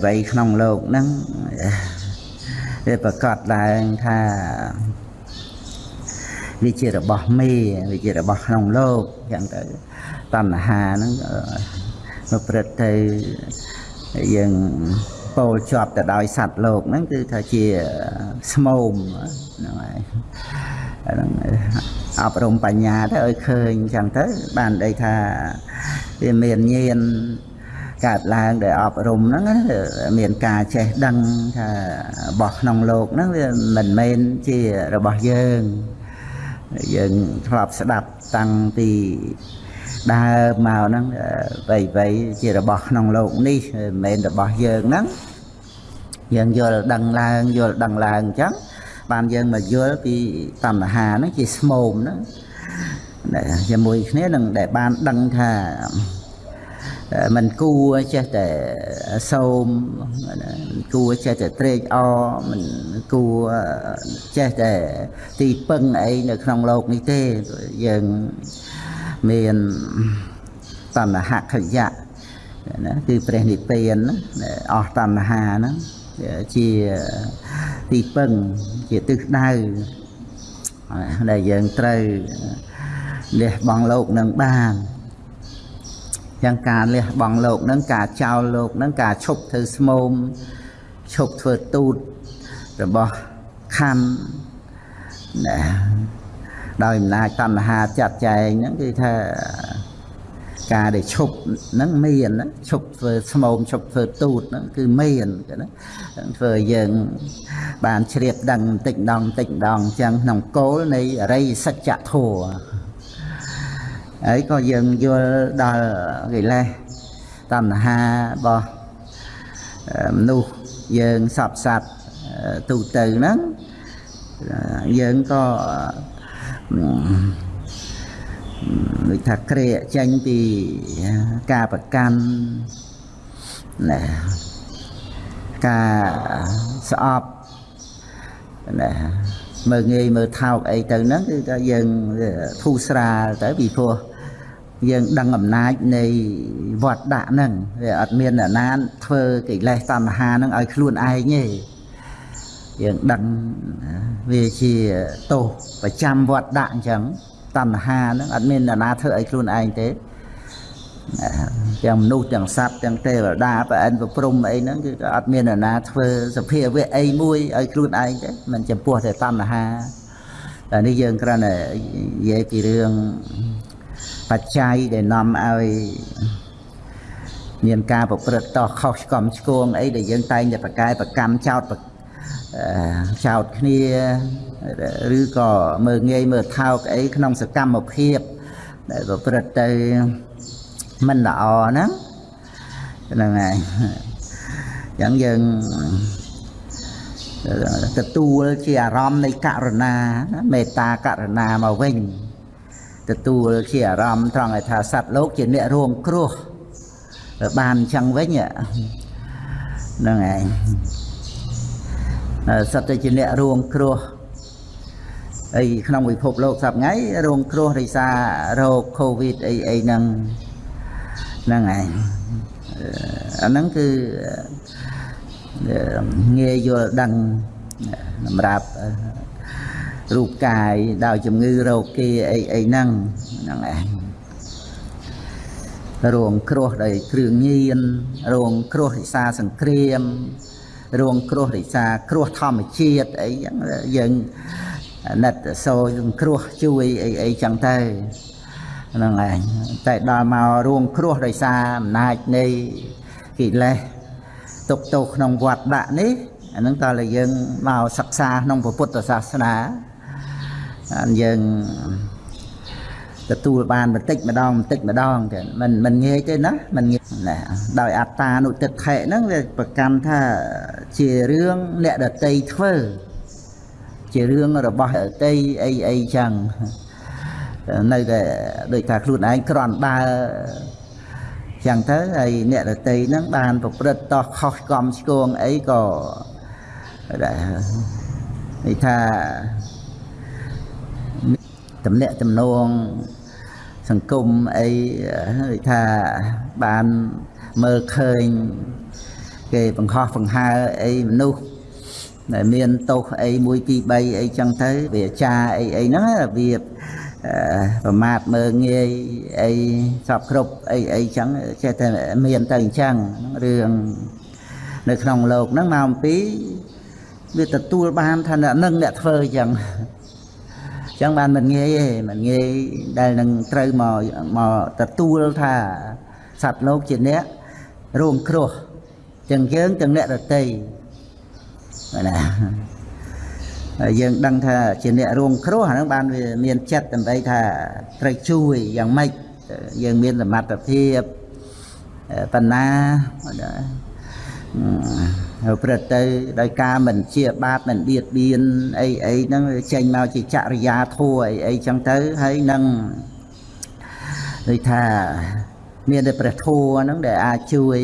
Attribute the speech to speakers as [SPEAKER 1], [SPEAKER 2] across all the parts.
[SPEAKER 1] អ្វីៗក្នុងលោកហ្នឹងវាប្រកាសឡើងថាវាជារបស់មេវាជារបស់ក្នុងលោកអញ្ចឹងទៅតណ្ហាហ្នឹងមកព្រឹត្តទៅយើងពោលជាប់ទៅដោយសត្វលោកហ្នឹងគឺថាជាស្មោមហ្នឹងហើយហ្នឹងអប់រំបញ្ញាទៅឲ្យឃើញអញ្ចឹងទៅបានដីថាវាមានញាណ កើតឡើងដែលអប់រំហ្នឹងមានការចេះដឹងថារបស់ក្នុងលោកហ្នឹងវាមិនមែនជារបស់យើងយើងធ្លាប់ស្ដាប់តាំងពីដើមមកហ្នឹងវៃវៃជារបស់ក្នុងលោកនេះមិនមែនរបស់យើងហ្នឹងយើងយល់ដឹងឡើងយល់ដឹងឡើងអញ្ចឹងបានយើងមកយល់ពីតណ្ហាហ្នឹងជាស្មោមហ្នឹងជាមួយគ្នានឹងដែលបានដឹងថា มันគួរចេះតែសោមគួរចេះតែត្រេកអរมันគួរចេះតែទីពឹងអីនៅក្នុងโลกនេះទេយើងមានតណ្ហខយៈណាគឺព្រះនិព្វានអស់តណ្ហាហ្នឹងជាទីពឹងជាទិសដៅដែលយើងត្រូវលះបង់លោកនឹងបាន យ៉ាងការលះបង់លោកនឹងការចោលលោកនឹងការឈប់ធ្វើស្មោមឈប់ធ្វើទូតរបស់ខណ្ឌណាដោយអំណាចតណ្ហាចាត់ចែងហ្នឹងគឺថាការដែលឈប់ហ្នឹងមានឈប់ធ្វើស្មោមឈប់ធ្វើទូតហ្នឹងគឺមានណាធ្វើឲ្យយើងបានជ្រាបដឹងបន្តិចម្ដងបន្តិចម្ដងអញ្ចឹងក្នុងគោលនៃអរិយសច្ចធម៌ ហើយក៏យើងយល់ដល់កិលេសតណ្ហារបស់មនុស្សយើងសពសត្វទូទៅហ្នឹងយើងក៏ដូចថាក្រែកចេញពីការប្រកាន់ណាការស្អប់ណាមើលងាយមើលថោកអីទៅហ្នឹងគឺថាយើងធូរស្រាលទៅពីព្រោះ យើងដឹងអំណាចនៃវត្តដាក់ហ្នឹងវាអត់មានអ្នកណាធ្វើកិលេសតណ្ហាហ្នឹងឲ្យខ្លួនឯងទេយើងដឹងវាជាទោសប្រចាំវត្តដាក់អញ្ចឹងតណ្ហាហ្នឹងអត់មានអ្នកណាធ្វើឲ្យខ្លួនឯងទេទាំងមនុស្សទាំងសត្វទាំងទេវតាប្រអិនប្រព្រំអីហ្នឹងគឺអត់មានអ្នកណាធ្វើសភាវៈអីមួយឲ្យខ្លួនឯងទេមិនចំពោះតែតណ្ហាតែនេះយើងគ្រាន់តែនិយាយពីរឿង បច្ច័យដែលនាំឲ្យមានការប្រព្រឹត្តតោះខុសឆ្គំឆ្គងអីដែលយើងតែងតែប្រកែប្រកម្មចោតចោតគ្នាឬក៏មើងងាយមើលថោកអីក្នុងសកម្មភាពដែលប្រព្រឹត្តទៅមិនល្អហ្នឹងហ្នឹងហើយអញ្ចឹងយើងទទួលជាអារម្មណ៍នៃករណាមេត្តាករណាមកវិញ ទទួលជាអារម្មណ៍ត្រង់ឲ្យថាសត្វលោកជាអ្នករួមគ្រោះបានអញ្ចឹងវិញហ្នឹងឯងសត្វតែជាអ្នករួមគ្រោះអីក្នុងពិភពលោកសប្ងៃរងគ្រោះរិសារោគកូវីដអីអីហ្នឹងហ្នឹងឯងអាហ្នឹងគឺងាយយល់ដឹងសម្រាប់ រូបកាយដោយជំងឺរោគាអីអីហ្នឹងហ្នឹងឯងរងគ្រោះដោយគ្រឿងញៀនរងគ្រោះរិសាសង្គ្រាមរងគ្រោះរិសាគ្រោះធម្មជាតិអីចឹងយើងណិតសូរគ្រោះជួយអីអីចឹងទៅហ្នឹងឯងតែដល់មករងគ្រោះដោយសារអំណាចនៃកិលេសទុកទោសក្នុងវត្តដាក់នេះអាហ្នឹងតើយើងមកសិក្សាក្នុងពុទ្ធសាសនា យើងទទួលបានបន្តិចម្ដងបន្តិចម្ដងទេមិនមិនងាយទេណាមិនងាយណាដោយអត្តានុទិដ្ឋិហ្នឹងវាប្រកាន់ថាជារឿងអ្នកដតីធ្វើជារឿងរបស់ដតីអីអីចឹងនៅតែដូចថាខ្លួនឯងក្រន់ដើរចឹងទៅហើយអ្នកដតីហ្នឹងបានប្រព្រឹត្តតោះខុសកំឆ្គងអីក៏និយាយថា តំណាក់តំណងសង្គមអីថាបានមើលឃើញគេបង្ខំបង្ហើអីមនុស្សដែលមានទោសអី1 2 3អីចឹងទៅវាចាអីអីហ្នឹងរបៀបប្រមាថមើងងាយអីសពគ្រប់អីអីចឹងចេះតែមានទៅអញ្ចឹងរឿងនៅក្នុងលោកហ្នឹងមកអំពីវាទទួលបានថាអ្នកនឹងអ្នកធ្វើអញ្ចឹងអញ្ចឹងបានមិនងាយទេមិនងាយដែលនឹងត្រូវមកមកទទួលថាសត្វលោកជាអ្នករួមគ្រោះទាំងយើងទាំងអ្នកដតីណាហើយយើងដឹងថាជាអ្នករួមគ្រោះអាហ្នឹងបានវាមានចិត្តដើម្បីថាត្រូវជួយយ៉ាងម៉េចយើងមានសមត្ថភាពបណ្ណា ព្រឹត្តទៅដោយការមិនជាបាបមិនបៀតបៀនអីអីហ្នឹងចេញមកជាចរិយាធัวអីអីចឹងទៅហើយនឹងដូចថាមានតែព្រះធัวហ្នឹងដែលអាចជួយ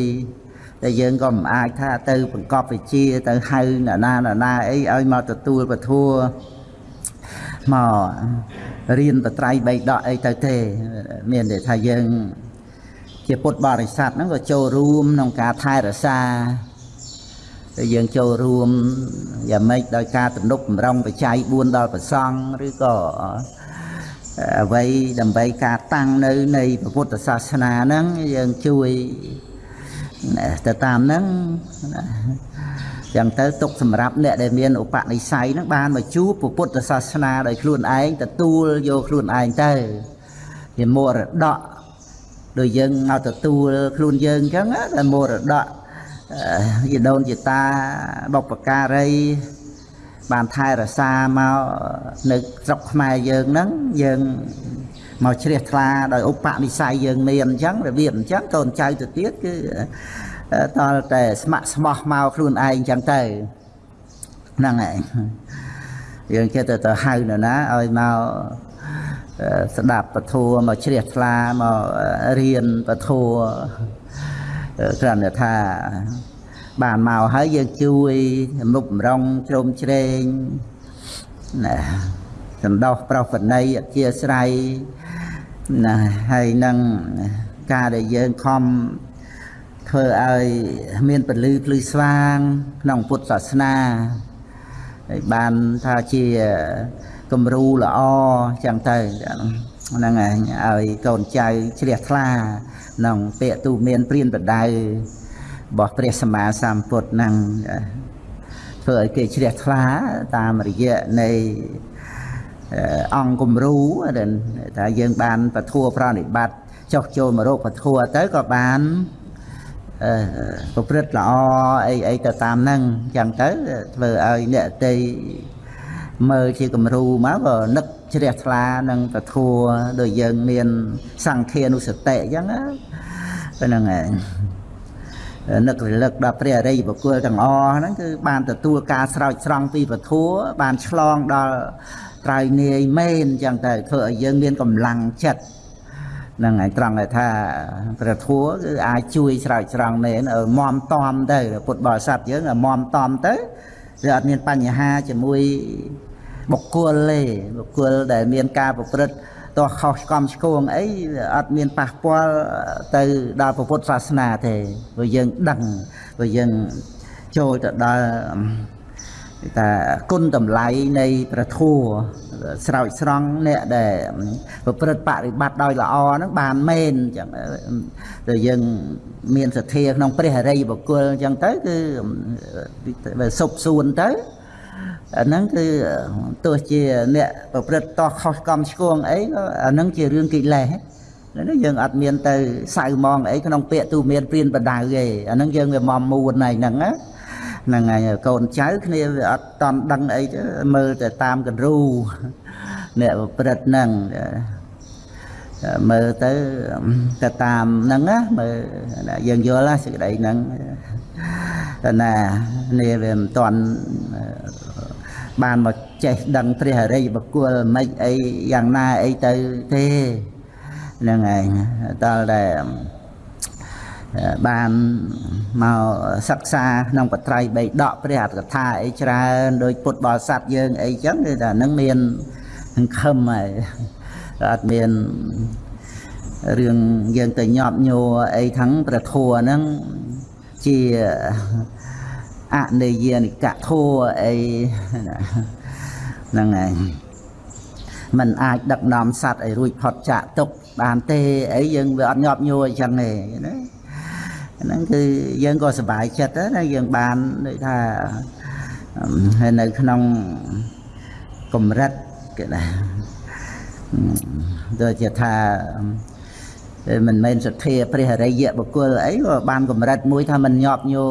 [SPEAKER 1] តែយើងក៏មិនអាចថាទៅបង្កប់វិជាទៅហៅណាណាណាណាអីឲ្យមកទទួលពធัวមករៀនបត្រៃបីដកអីទៅទេមានតែថាយើងជាពុទ្ធបរិស័ទហ្នឹងក៏ចូលរួមក្នុងការថែរក្សា តែយើងចូលរួមយ៉ាងម៉េចដោយការទំនុកបំរុងបច្ច័យ4ដល់ប្រសង់ឬក៏អ្វីដើម្បីការតាំងនៅនៃពុទ្ធសាសនាហ្នឹងយើងជួយទៅតាមហ្នឹងចឹងទៅទុកសម្រាប់អ្នកដែលមានឧបនិស្ស័យហ្នឹងបានមកជួបពុទ្ធសាសនាដោយខ្លួនឯងទទួលយកខ្លួនឯងទៅជាមរតកដូចយើងមកទទួលខ្លួនយើងអញ្ចឹងតែមរតក យដូនជាតាបុព្វការី បានថែរក្សាមកនៅស្រុកខ្មែរយើងហ្នឹងយើងមកជ្រះថ្លាដោយឧបនិស្ស័យយើងមានអញ្ចឹងរបៀបអញ្ចឹងកូនចៅទៅទៀតគឺតលតែស្ម័គ្រស្មោះមកខ្លួនឯងអញ្ចឹងទៅហ្នឹងឯងយើងចេះតែទៅហៅនរណាឲ្យមកស្ដាប់ពធัวមកជ្រះថ្លាមករៀនពធัว គ្រាន់តែថាបានមកហើយយើងជួយមុខបំរុងជ្រោមជ្រែងណាសន្តោសប្រោសណីអធិស្រ័យណាហើយនឹងការដែលយើងខំធ្វើឲ្យមានពលឺភ្លឺស្វាង ក្នុងពុទ្ធសាសនាហើយបានថាជាគំរូល្អចឹងទៅហ្នឹងឯងឲ្យកូនចៅជ្រះថ្លា ក្នុងពាក្យទូមានព្រានបដៅរបស់ព្រះសម្មាសម្ពុទ្ធហ្នឹងធ្វើឲ្យគេជ្រះថ្លាតាមរយៈនៃអង្គគំរូដែលថាយើងបានពធัวប្រណិបត្តិចុះចូលមករកពធัวទៅក៏បានអឺប្រព្រឹត្តល្អអីអីទៅតាមហ្នឹងអញ្ចឹងទៅធ្វើឲ្យអ្នកតីមើលជាគំរូមកក៏នឹកជ្រះថ្លានឹងពធัวដោយយើងមានសង្ឃានុសតិអញ្ចឹងណា ហ្នឹងឯងនឹករលឹកដល់ព្រះអរិយបុគ្គលទាំងអស់ហ្នឹងគឺបានទទួលការស្រោចស្រង់ពីពធัวបានឆ្លងដល់ក្រោយនាយមែនអញ្ចឹងទៅធ្វើឲ្យយើងមានកម្លាំងចិត្តហ្នឹងហើយត្រង់ថាព្រះធัวគឺអាចជួយស្រោចស្រង់មែនមមតំទៅពុទ្ធបរិស័ទយើងមមតំទៅវាអត់មានបញ្ហាជាមួយបុគ្គលទេបុគ្គលដែលមានការប្រព្រឹត្ត ទោះខុសកំឆ្គងអីអត់មានប៉ះពាល់ទៅដល់ពុទ្ធសាសនាទេព្រោះយើងដឹងព្រោះយើងចូលទៅដល់ថាគុណតម្លៃនៃព្រះធัวស្រោចស្រង់អ្នកដែលប្រព្រឹត្តបរិបត្តិដោយល្អហ្នឹងបានមែនអញ្ចឹងទៅយើងមានសទ្ធាក្នុងព្រះអរិយបុគ្គលអញ្ចឹងទៅគឺសុបសួនទៅ អាហ្នឹងគឺទោះជាអ្នកប្រព្រឹត្តតោះខុសកម្មឆ្គងអីក៏អាហ្នឹងជារឿងកិលេសហ្នឹងយើងអត់មានទៅសៅមងអីក្នុងពាក្យទូមានព្រានបដៅទេអាហ្នឹងយើងវាមមមួនហើយហ្នឹងណាហ្នឹងហើយកូនចៅគ្នាវាអត់តន់ដឹងអីទេមើលតែតាមកន្រូអ្នកប្រព្រឹត្តហ្នឹងមើលទៅទៅតាមហ្នឹងណាមើលយើងយល់ណាសេចក្តីហ្នឹងតែណានេះវាមិនតន់ បានមកចេះដឹងព្រះអរិយបុគ្គលមិនអីយ៉ាងណាអីទៅទេហ្នឹងឯងតលតែបានមកសិក្សាក្នុងបត្រៃបីដកព្រះអត្តកថាអីច្រើនដោយពុទ្ធបរិស័ទយើងអីចឹងគឺថានឹងមាននឹងខឹមហើយអត់មានរឿងយើងទៅញាប់ញោអីខាងព្រះធัวហ្នឹងជា អនិយានិកធัวអីហ្នឹងហើយมันអាចដឹកនាំសัตว์ឲ្យរួចផុតចាកទុកបានទេអីយើងវាអត់ញាប់ញួរអញ្ចឹងទេណាហ្នឹងគឺយើងក៏សប្បាយចិត្តណាយើងបានដូចថាហើយនៅក្នុងកម្រិតគេណាដូចជាថា មិនមែនសទ្ធាព្រះអរិយបុគ្គលអីក៏បានកម្រិតមួយថាមិនញាប់ញោ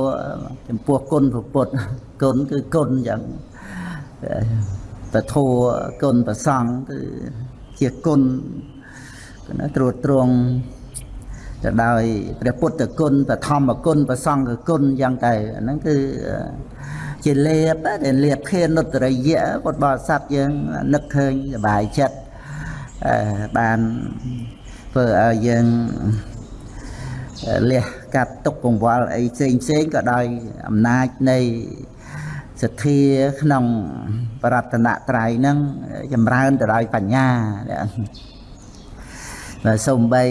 [SPEAKER 1] ចំពោះគុណពុទ្ធគុណគឺគុណយ៉ាងពធគុណប្រសង់គឺជាគុណណាត្រួតត្រងទៅដោយព្រះពុទ្ធគុណបឋមគុណប្រសង្ឃគុណយ៉ាងតែហ្នឹងគឺជាលេបដែលលេបភានុត្តរិយៈពុទ្ធបរិស័ទយើងនឹកឃើញសบายចិត្តបាន ធ្វើឲ្យយើងលះកាត់ទុកកង្វល់អីផ្សេងផ្សេងក៏ដោយអំណាចនៃសទ្ធាក្នុងបរតនត្រ័យហ្នឹងចម្រើនទៅដោយបញ្ញាបើសំបី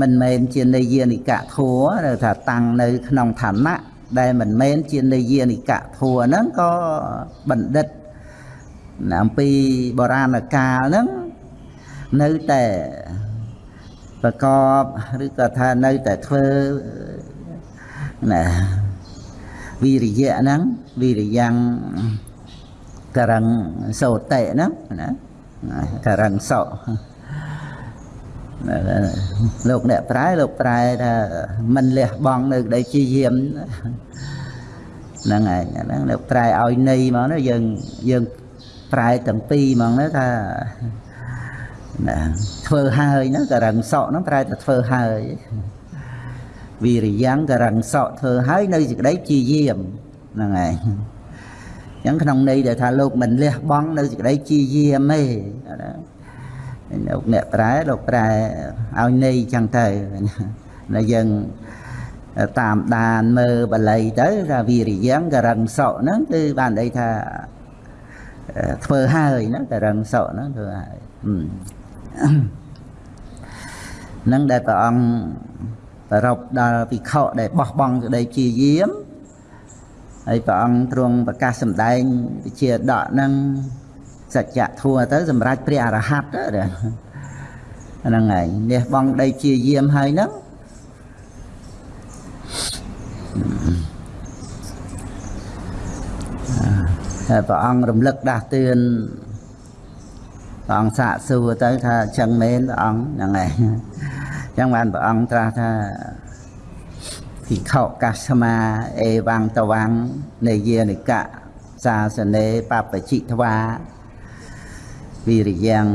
[SPEAKER 1] មិនមែនជានិយានិកៈធัวថាតាំងនៅក្នុងឋានៈដែលមិនមែនជានិយានិកៈធัวហ្នឹងក៏បណ្ឌិត អំពីបុរាណកាលហ្នឹងនៅតែប្រកបឬក៏ថានៅតែធ្វើណាវិរិយៈហ្នឹងវិរិយ៉ាងករងសោតិហ្នឹងណាករងសោលោកអ្នកប្រែលោកប្រែថាមិនលះបង់នៅក្តីជាយាមហ្នឹងហើយហ្នឹងលោកប្រែឲ្យន័យមកណាយើងយើង ប្រែទាំងពីរហ្មងណាថាណាធ្វើហើយណាករឹងសក់ហ្នឹងប្រែតែធ្វើហើយវិរិយ៉ាងករឹងសក់ធ្វើហើយនៅសេចក្តីជាយាមហ្នឹងហើយអញ្ចឹងក្នុងន័យដែលថាលោកមិនលះបង់នៅសេចក្តីជាយាមទេណាលោកអ្នកប្រែលោកប្រែឲ្យន័យចឹងទៅណាយើងតាមដានមើលបល័យទៅថាវិរិយ៉ាងករឹងសក់ហ្នឹងគឺបានន័យថា ធ្វើហើយណាតរឹងសក់ហ្នឹងធ្វើហើយនឹងដែលព្រះអង្គប្រពដល់ភិក្ខុដែលបោះបង់ក្តីជាយាមហើយព្រះអង្គទ្រង់ប្រកាសសម្ដែងវិជាដកនឹងសច្ចធัวទៅសម្រាប់ព្រះអរហន្តហ្នឹងហើយនេះបងដីជាយាមហើយហ្នឹងហើយ ព្រះអង្គរំលឹកដាស់តឿនព្រះអង្គសាកសួរទៅថាចឹងមែនព្រះអង្គហ្នឹងឯងចឹងបានព្រះអង្គត្រាស់ថាភិក្ខុកាស្មាអេវង្តវង្នេយានិកៈសាសនេបបជិធ្វាវិរិយ៉ាង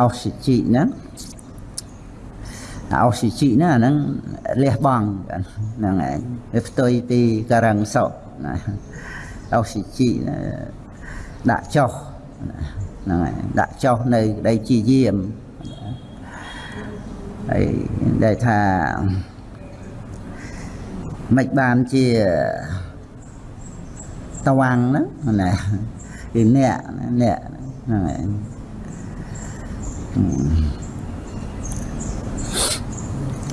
[SPEAKER 1] អោសិជីណាអោសិជីណាហ្នឹងលះបង់ហ្នឹងឯងវាផ្ទុយពីករឹងសុណា អុកស៊ីជីដាក់ចុះហ្នឹងហើយដាក់ចុះនៅដីជាយាមហើយដែលថាមិនបានជាតវាំងហ្នឹងណាគឺអ្នកអ្នកហ្នឹងហើយ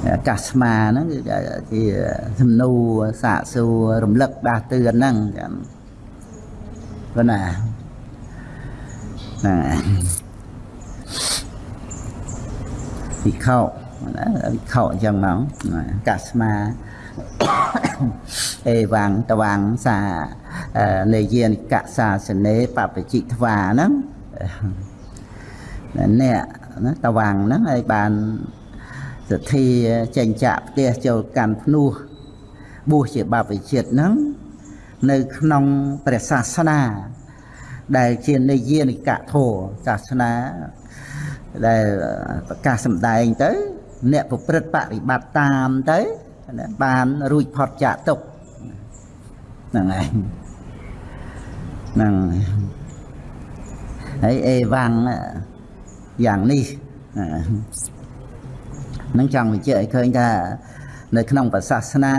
[SPEAKER 1] អាកាសស្មាហ្នឹងគឺជាសំណួរសាកសួររំលឹកដាស់តឿនហ្នឹងចាំ ប៉ុណ្ណាណាវិខោណាវិខោអញ្ចឹងមកកាស្មាអេវាំងតវាំងសានេយានិកសាសនេបបជិធ្វាហ្នឹងអ្នកណាតវាំងហ្នឹងហើយបានសទ្ធាចេញចាក់ផ្ទះចូលកាន់ភ្នោះបួសជាបព្វជិតហ្នឹង នៅក្នុងព្រះសាសនា ដែលជានិយានិកធម៌សាសនាដែលប្រកាសសម្ដែងទៅ អ្នកប្រព្រឹត្តបរិបត្តិតាមទៅបានរួចផុតចាកទុកហ្នឹងឯងហ្នឹងហើយអេវ៉ាំងយ៉ាងនេះនឹងចង់បញ្ជាក់ឲ្យឃើញថានៅក្នុងប្រសាសនា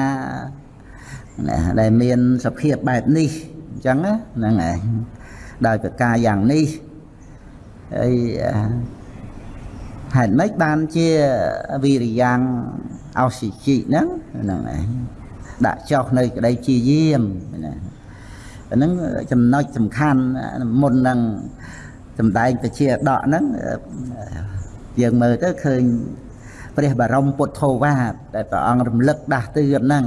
[SPEAKER 1] ដែលមានសភាពបែបនេះអញ្ចឹងហ្នឹងឯងដោយប្រការយ៉ាងនេះហើយហេតុម៉េចបានជាវិរិយ៉ាងអោសិជីហ្នឹងហ្នឹងឯងដាក់ចុះនៅក្តីជាយាមណាអាហ្នឹងចំណុចសំខាន់មុននឹងសំដែងពជាដកហ្នឹងយើងមើលទៅឃើញព្រះបរមពុទ្ធោវាទដែលព្រះអង្គរំលឹកដាស់តឿនហ្នឹង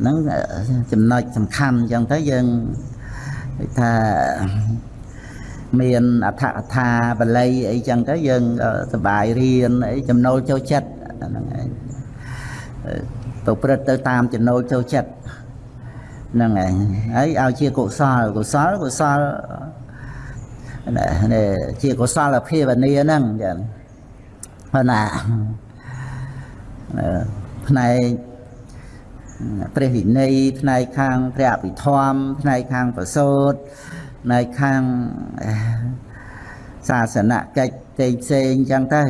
[SPEAKER 1] ហ្នឹងចំណុចសំខាន់អញ្ចឹងទៅយើងថាមានអដ្ឋកថាបល័យអីចឹងទៅយើងសប្បាយរៀនអីចំណូលចូលចិត្តហ្នឹងឯងទៅព្រឹត្តទៅតាមចំណូលចូលចិត្តហ្នឹងឯងហើយឲ្យជាកុសលកុសលកុសលនេះជាកុសលភាវនាហ្នឹងចឹងប៉ុន្តែផ្នែក ព្រះវិន័យផ្នែកខាងព្រះអភិធម្មផ្នែកខាងប្រសូតផ្នែកខាងសាសនកិច្ចផ្សេងផ្សេងចឹងទៅ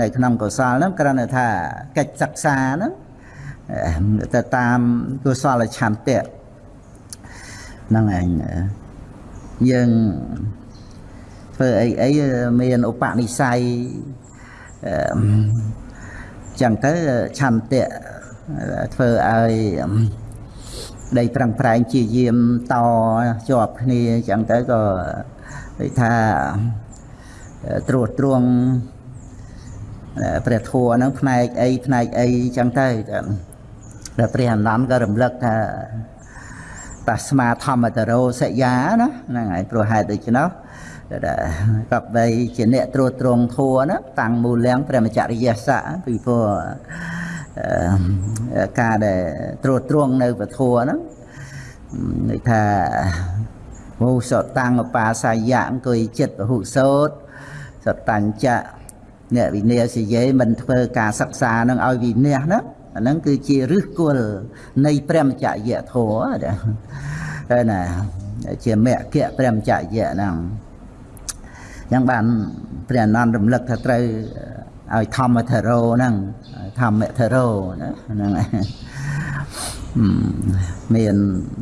[SPEAKER 1] នៅក្នុងកុសលហ្នឹងគ្រាន់តែថាកិច្ចសិក្សាហ្នឹងទៅតាមកុសលឆន្ទៈហ្នឹងឯងយើងធ្វើអីអីមានឧបនិស្ស័យចឹងទៅឆន្ទៈ ធ្វើឲ្យដីប្រឹងប្រែងជាយាមតជាប់គ្នាចឹងទៅក៏និយាយថាត្រួតត្រងព្រះធัวហ្នឹងផ្នែកអីផ្នែកអីចឹងទៅតែព្រះអនន្តក៏រំលឹកថាតាស្មាធម្មតរោសយាណាហ្នឹងហើយព្រោះហេតុដូច្នោះកបបីជាអ្នកត្រួតត្រងធัวណាតាំងមូលៀងព្រះមច្ចរិយស័កពីព្រោះ ការដែលត្រួតត្រងនៅពធัวហ្នឹងន័យថាមោសតាំងបាសាយៈអង្គុយចិត្តពហុសោតសតញ្ចៈអ្នកវិន័យសយេមិនធ្វើការសិក្សានឹងឲ្យវិន័យណាអាហ្នឹងគឺជាឫសគល់នៃព្រះមច្ចយៈធម៌តែណាជាមគ្គព្រះមច្ចយៈហ្នឹងយ៉ាងបានព្រះអនន្តរំលឹកថាត្រូវឲ្យធម្មធរោហ្នឹង ធម្មធរោណាហ្នឹងមាន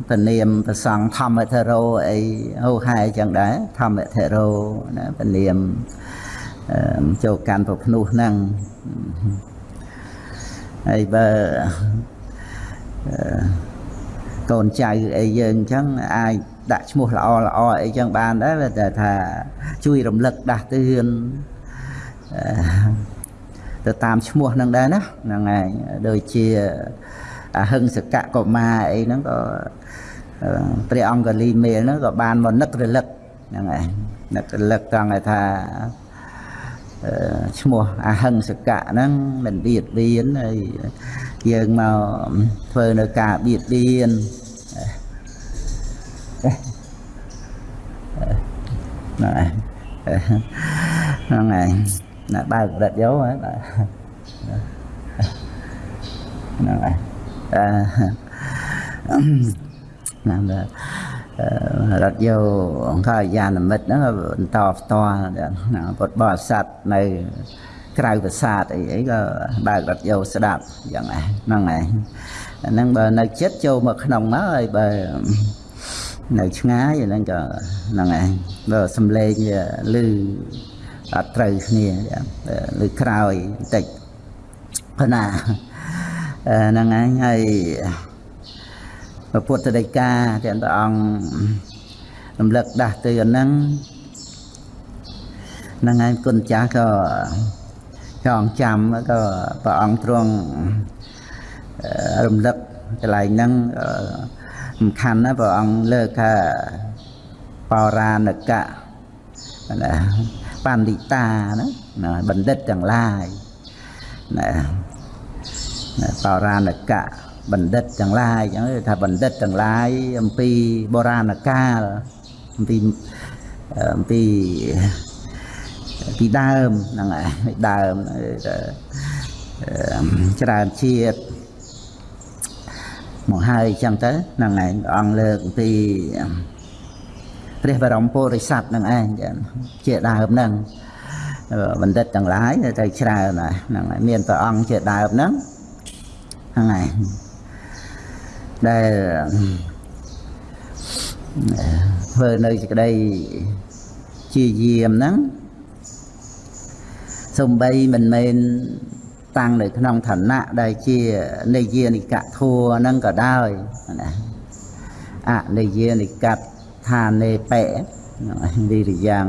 [SPEAKER 1] ពនាមប្រសង់ធម្មធរោអីហូហែចឹងដែរធម្មធរោណាពនាមចូលកាន់ប្រភ្នោះហ្នឹងហើយបើកូនចៅអីយើងអញ្ចឹងអាចដាក់ឈ្មោះល្អល្អអីចឹងបានដែរតែថាជួយរំលឹកដាស់តឿន ទៅតាមឈ្មោះនឹងដែរណាហ្នឹងហើយដូចជាអហិង្សកកុមារអីហ្នឹងក៏ព្រះអង្គលីមេលហ្នឹងក៏បានមកនឹករលឹកហ្នឹងហើយនឹករលឹកត្រង់ថាឈ្មោះអហិង្សកៈហ្នឹងមិនបៀតបៀនហើយយើងមកធ្វើនៅការបៀតបៀនហ្នឹងហើយហ្នឹងហើយ ណាបើកម្រិតយកហ្នឹងបាទហ្នឹងហើយអឺណាស់រត់យកអង្គយានមិត្តហ្នឹងបន្តផ្ទាល់ពុទ្ធបរិស័ទនៅក្រៅប្រាសាទអីអីក៏បើករត់យកស្ដាប់យ៉ាងហ្នឹងឯងហ្នឹងបើនៅចិត្តចូលមកក្នុងមកហើយបើនៅឆ្ងាយហ្នឹងក៏ហ្នឹងឯងបើសំឡេងឮ អត់ត្រូវគ្នាឬក្រោយបន្តិចប៉ុណ្ណាហ្នឹងឯងហើយពុទ្ធដីកាទាំងព្រះអង្គរំលឹកដាស់ទៅហ្នឹងហ្នឹងឯងគុណចាស់ក៏ចងចាំក៏ព្រះអង្គទ្រង់រំលឹកកន្លែងហ្នឹងសំខាន់ណាព្រះអង្គលើកថាបោរាណកៈណា បណ្ឌិតាណាបណ្ឌិតទាំងឡាយណាបោរាណកៈបណ្ឌិតទាំងឡាយអញ្ចឹងថាបណ្ឌិតទាំងឡាយអំពីបុរាណកាលអំពីអំពីពីដើមហ្នឹងហើយដើមច្រើនជាតិមកហើយអញ្ចឹងទៅហ្នឹងឯងអង្គលើកអំពី ព្រះបរមពុរិស័ទហ្នឹងឯងជាដើមហ្នឹងបណ្ឌិតទាំងឡាយទៅច្រើនហ្នឹងហើយមានព្រះអង្គជាដើមហ្នឹងហ្នឹងហើយដែលធ្វើនៅសេចក្តីជាយាមហ្នឹងសំបីមិនមែនតាំងនៅក្នុងឋានៈដែលជានិយានិកធัวហ្នឹងក៏ដោយណាអនិយានិក តឋានេបៈវិរិយ៉ាង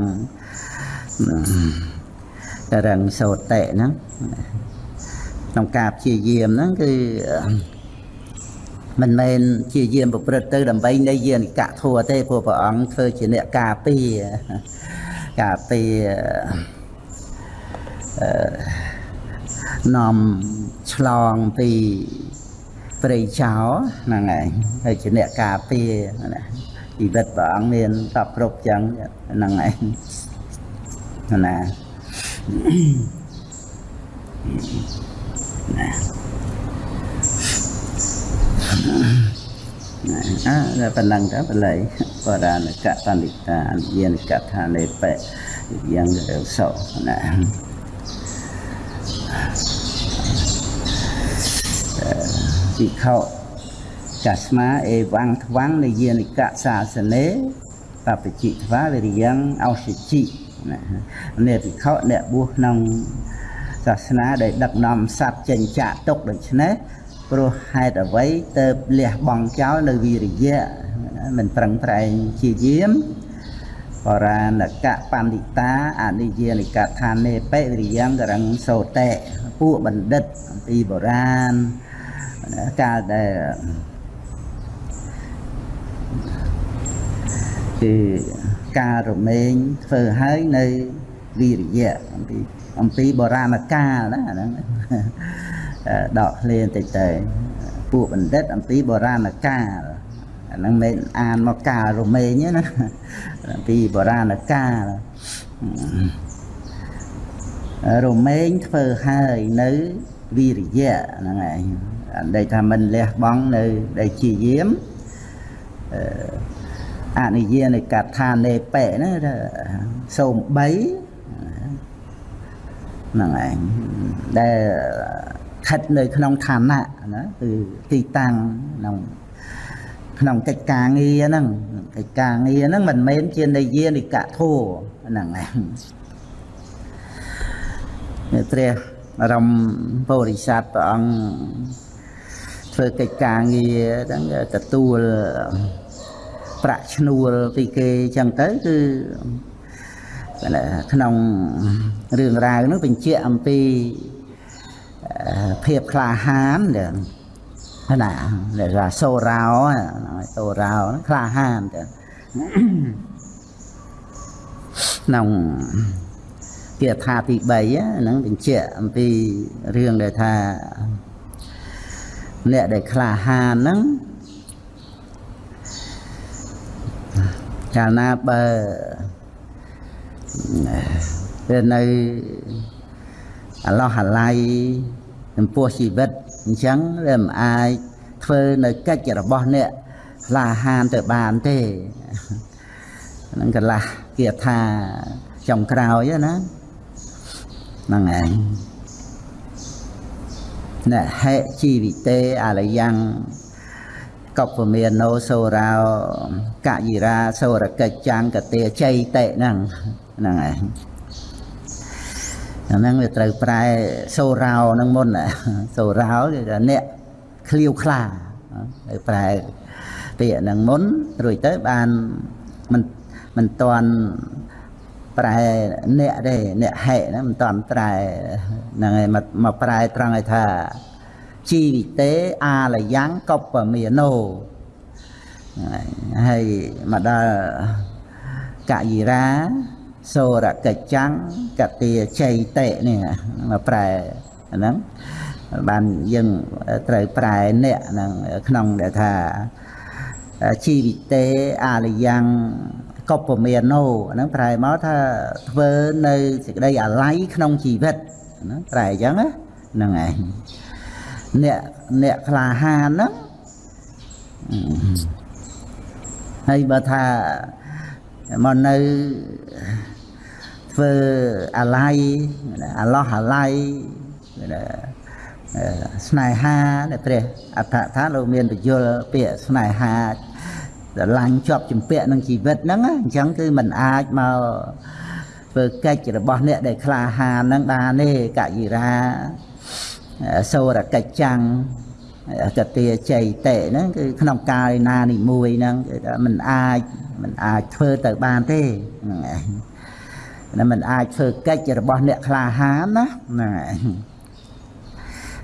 [SPEAKER 1] តរឹងសោតៈហ្នឹងក្នុងការព្យាយាមហ្នឹងគឺមិនមែនជាយាមប្រព្រឹត្តទៅដើម្បីនៃយានិកៈធัวទេព្រោះព្រះអង្គធ្វើជាអ្នកការពារការពារអឺនាំឆ្លងពីព្រៃចោហ្នឹងឯងហើយជាអ្នកការពារណា ជីវិតព្រះអង្គមានតបគ្រប់ចឹងហ្នឹងឯងណាណាអើប៉ុណ្ណឹងទៅបល័យបរានកតនិតាយានកថានេបៈយ៉ាងរសោណាភិក្ខុ កាស្មាអេវੰថ្វាំងនិយានិកសាសនេបបជិថ្វាវិរិយ៉ាងអោសិជិណានេះភិក្ខុអ្នកបួសក្នុងសាសនាដែលដឹកនាំសត្វចេញចាកទុកដូច្នេះព្រោះហេតុអ្វីទៅលះបង់ចោលនៅវិរិយៈមិនប្រឹងប្រែងជាយាមបរាណកបណ្ឌិតាអនិយានិកថានេបិវិរិយ៉ាងករងសោតេពួកបណ្ឌិតអំពីបុរាណកាលដែល គឺការរមែងធ្វើឲ្យនៅវិរិយៈអំពីអំពីបុរាណកាលណាហ្នឹងដកឃ្លាបន្តិចទៅពួកបណ្ឌិតអំពីបុរាណកាលអាហ្នឹងមិនអានមកកាលរមែងណាអំពីបុរាណកាលរមែងធ្វើឲ្យនៅវិរិយៈហ្នឹងឯងដែលថាមិនលះបង់នៅដែលជាយាម អនិយានៃកថានេបៈណាសូម3ហ្នឹងឯងដែលខិតនៅក្នុងឋានៈណាគឺទីតាំងក្នុងក្នុងកិច្ចការងារហ្នឹងកិច្ចការងារហ្នឹងមិនមែនជានិយានិកធัวហ្នឹងឯងព្រះអរមពុរិស័ទព្រះអង្គធ្វើកិច្ចការងារហ្នឹងទទួល ប្រាក់ឈ្នួលពីគេអញ្ចឹងទៅគឺក្នុងរឿងរ៉ាវនោះបញ្ជាក់អំពីភាពក្លាហានដែលណាដែលថាសូរោសូរោក្លាហានទៅក្នុងគាថាទី3ហ្នឹងបញ្ជាក់អំពីរឿងដែលថាអ្នកដែលក្លាហានហ្នឹង កាលណាបើវានៅអាឡោះអាឡៃចំពោះជីវិតអញ្ចឹងវាមិនអាចធ្វើនៅកិច្ចរបស់អ្នកក្លាហានទៅបានទេហ្នឹងកន្លះគាថាចុងក្រោយណាហ្នឹងឯងណហេជីវិតេអលយ៉ាង កពមាណោសូរោកយិរាសូរកិច្ចចាំងកទេជ័យតេហ្នឹងហ្នឹងឯងហ្នឹងវាត្រូវប្រែសូរោហ្នឹងមុនសូរោគឺថាអ្នកឃ្លាវខ្លាត្រូវប្រែពាក្យហ្នឹងមុនរួចទៅបានមិនមិនតាន់ប្រែអ្នកទេអ្នកហេណាមិនតាន់ប្រែហ្នឹងហើយមកប្រែត្រង់ឲ្យថា ជីវិតេអាលយ៉ាងកបមាណោហើយមកដល់កយិរាសូរកិច្ចੰកតិជ័យតេនេះមកប្រែហ្នឹងបានយើងត្រូវប្រែអ្នកហ្នឹងក្នុងដែលថាជីវិតេអាលយ៉ាងកបមាណោហ្នឹងប្រែមកថាធ្វើនៅសេចក្តីអាល័យក្នុងជីវិតហ្នឹងប្រែអញ្ចឹងហ្នឹងឯង អ្នកអ្នកក្លាហានហ្នឹងហើយបើថាមកនៅធ្វើអាល័យអាឡោះអាល័យស្នេហាដែលព្រះអដ្ឋថាលោកមានបញ្យលពាក្យស្នេហាស្រឡាញ់ជាប់ជំពាក់នឹងជីវិតហ្នឹងអញ្ចឹងគឺมันអាចមកធ្វើកិច្ចរបស់អ្នកដែលក្លាហានហ្នឹងបានទេកយិរា សូរកិច្ចចាំងកតាចៃតេហ្នឹងគឺក្នុងកាលណានីមួយហ្នឹងគឺថាมันអាចมันអាចធ្វើទៅបានទេហ្នឹងឯងណាมันអាចធ្វើកិច្ចរបស់អ្នកក្លាហានណាហ្នឹងឯង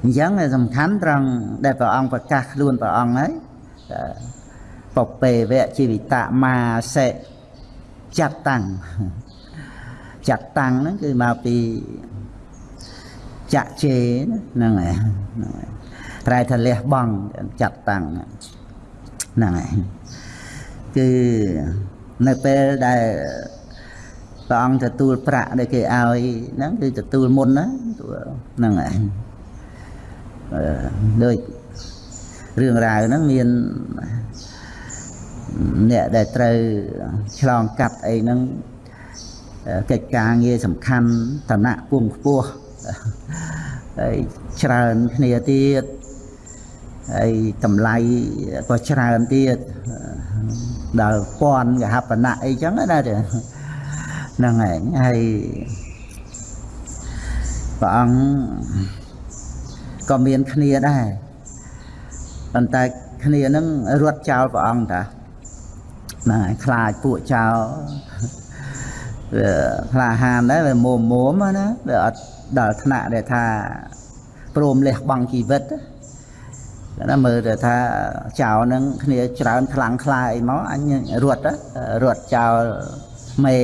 [SPEAKER 1] អញ្ចឹងសំខាន់ត្រង់ដែលព្រះអង្គប្រកាសខ្លួនព្រះអង្គហើយពពេវៈជីវិតមាសេចាត់តាំងចាត់តាំងហ្នឹងគឺមកពី ចាក់ជេហ្នឹងហើយហ្នឹងហើយប្រែថាលះបង់ចាត់តាំងហ្នឹងហើយគឺនៅពេលដែលព្រះអង្គទទួលប្រាក់ដែលគេឲ្យហ្នឹងគឺទទួលមុនណាហ្នឹងហើយដូចរឿងរ៉ាវហ្នឹងមានអ្នកដែលត្រូវឆ្លងកាត់អីហ្នឹងកិច្ចការងារសំខាន់ឋានៈពងខ្ពស់ ហើយច្រើនគ្នាទៀតហើយតម្លៃក៏ច្រើនទៀតដល់ពាន់កហបណៈអីចឹងណាហ្នឹងហើយហើយព្រះអង្គក៏មានគ្នាដែរប៉ុន្តែគ្នានឹងរត់ចោលព្រះអង្គតាហ្នឹងហើយខ្លាចពួកចោលវាក្លាហានដែរវាមុំមុំណាវាអត់ ដល់ថ្នាក់ដែលថាព្រមលះបង់ជីវិតណាមើលទៅថាចៅនឹងគ្នាច្រើនខ្លាំងខ្លាអីមកអញរត់រត់ចោលមេ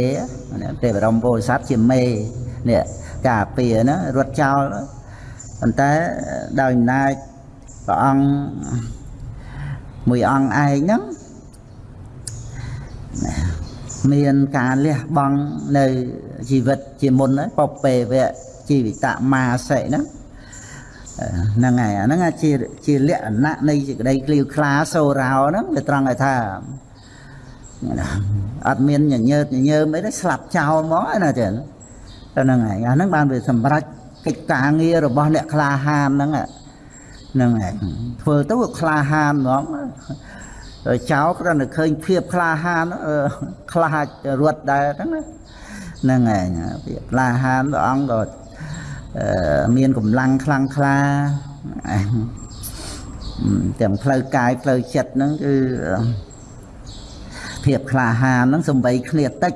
[SPEAKER 1] ទេបរមពោធិសត្វជាមេនេះការពារណារត់ចោលប៉ុន្តែដោយអំណាចព្រះអង្គមួយអង្គឯងហ្នឹងមានការលះបង់នៅជីវិតជាមុនពពេវៈ ជីវិតមាសិហ្នឹងហ្នឹងហើយអាហ្នឹងជាជាលក្ខណៈនៃសេចក្តីក្លៀវក្លាសូរោហ្នឹងវាត្រង់ឲ្យថាអត់មានញញើតញញើមអីទេស្លាប់ចោលមកណាចឹងតែហ្នឹងហើយអាហ្នឹងបានវាសម្រេចកិច្ចការងាររបស់អ្នកក្លាហានហ្នឹងហ្នឹងហើយធ្វើទៅក្លាហានហ្មងចោលគ្រាន់តែឃើញភាពក្លាហានខ្លាចរត់ដែរហ្នឹងណាហ្នឹងហើយភាពក្លាហានព្រះអង្គក៏ មានកម្លាំងខ្លាំងក្លាទាំងផ្លូវកាយផ្លូវចិត្តហ្នឹងគឺភាពក្លាហានហ្នឹងសំបីគ្នាតិច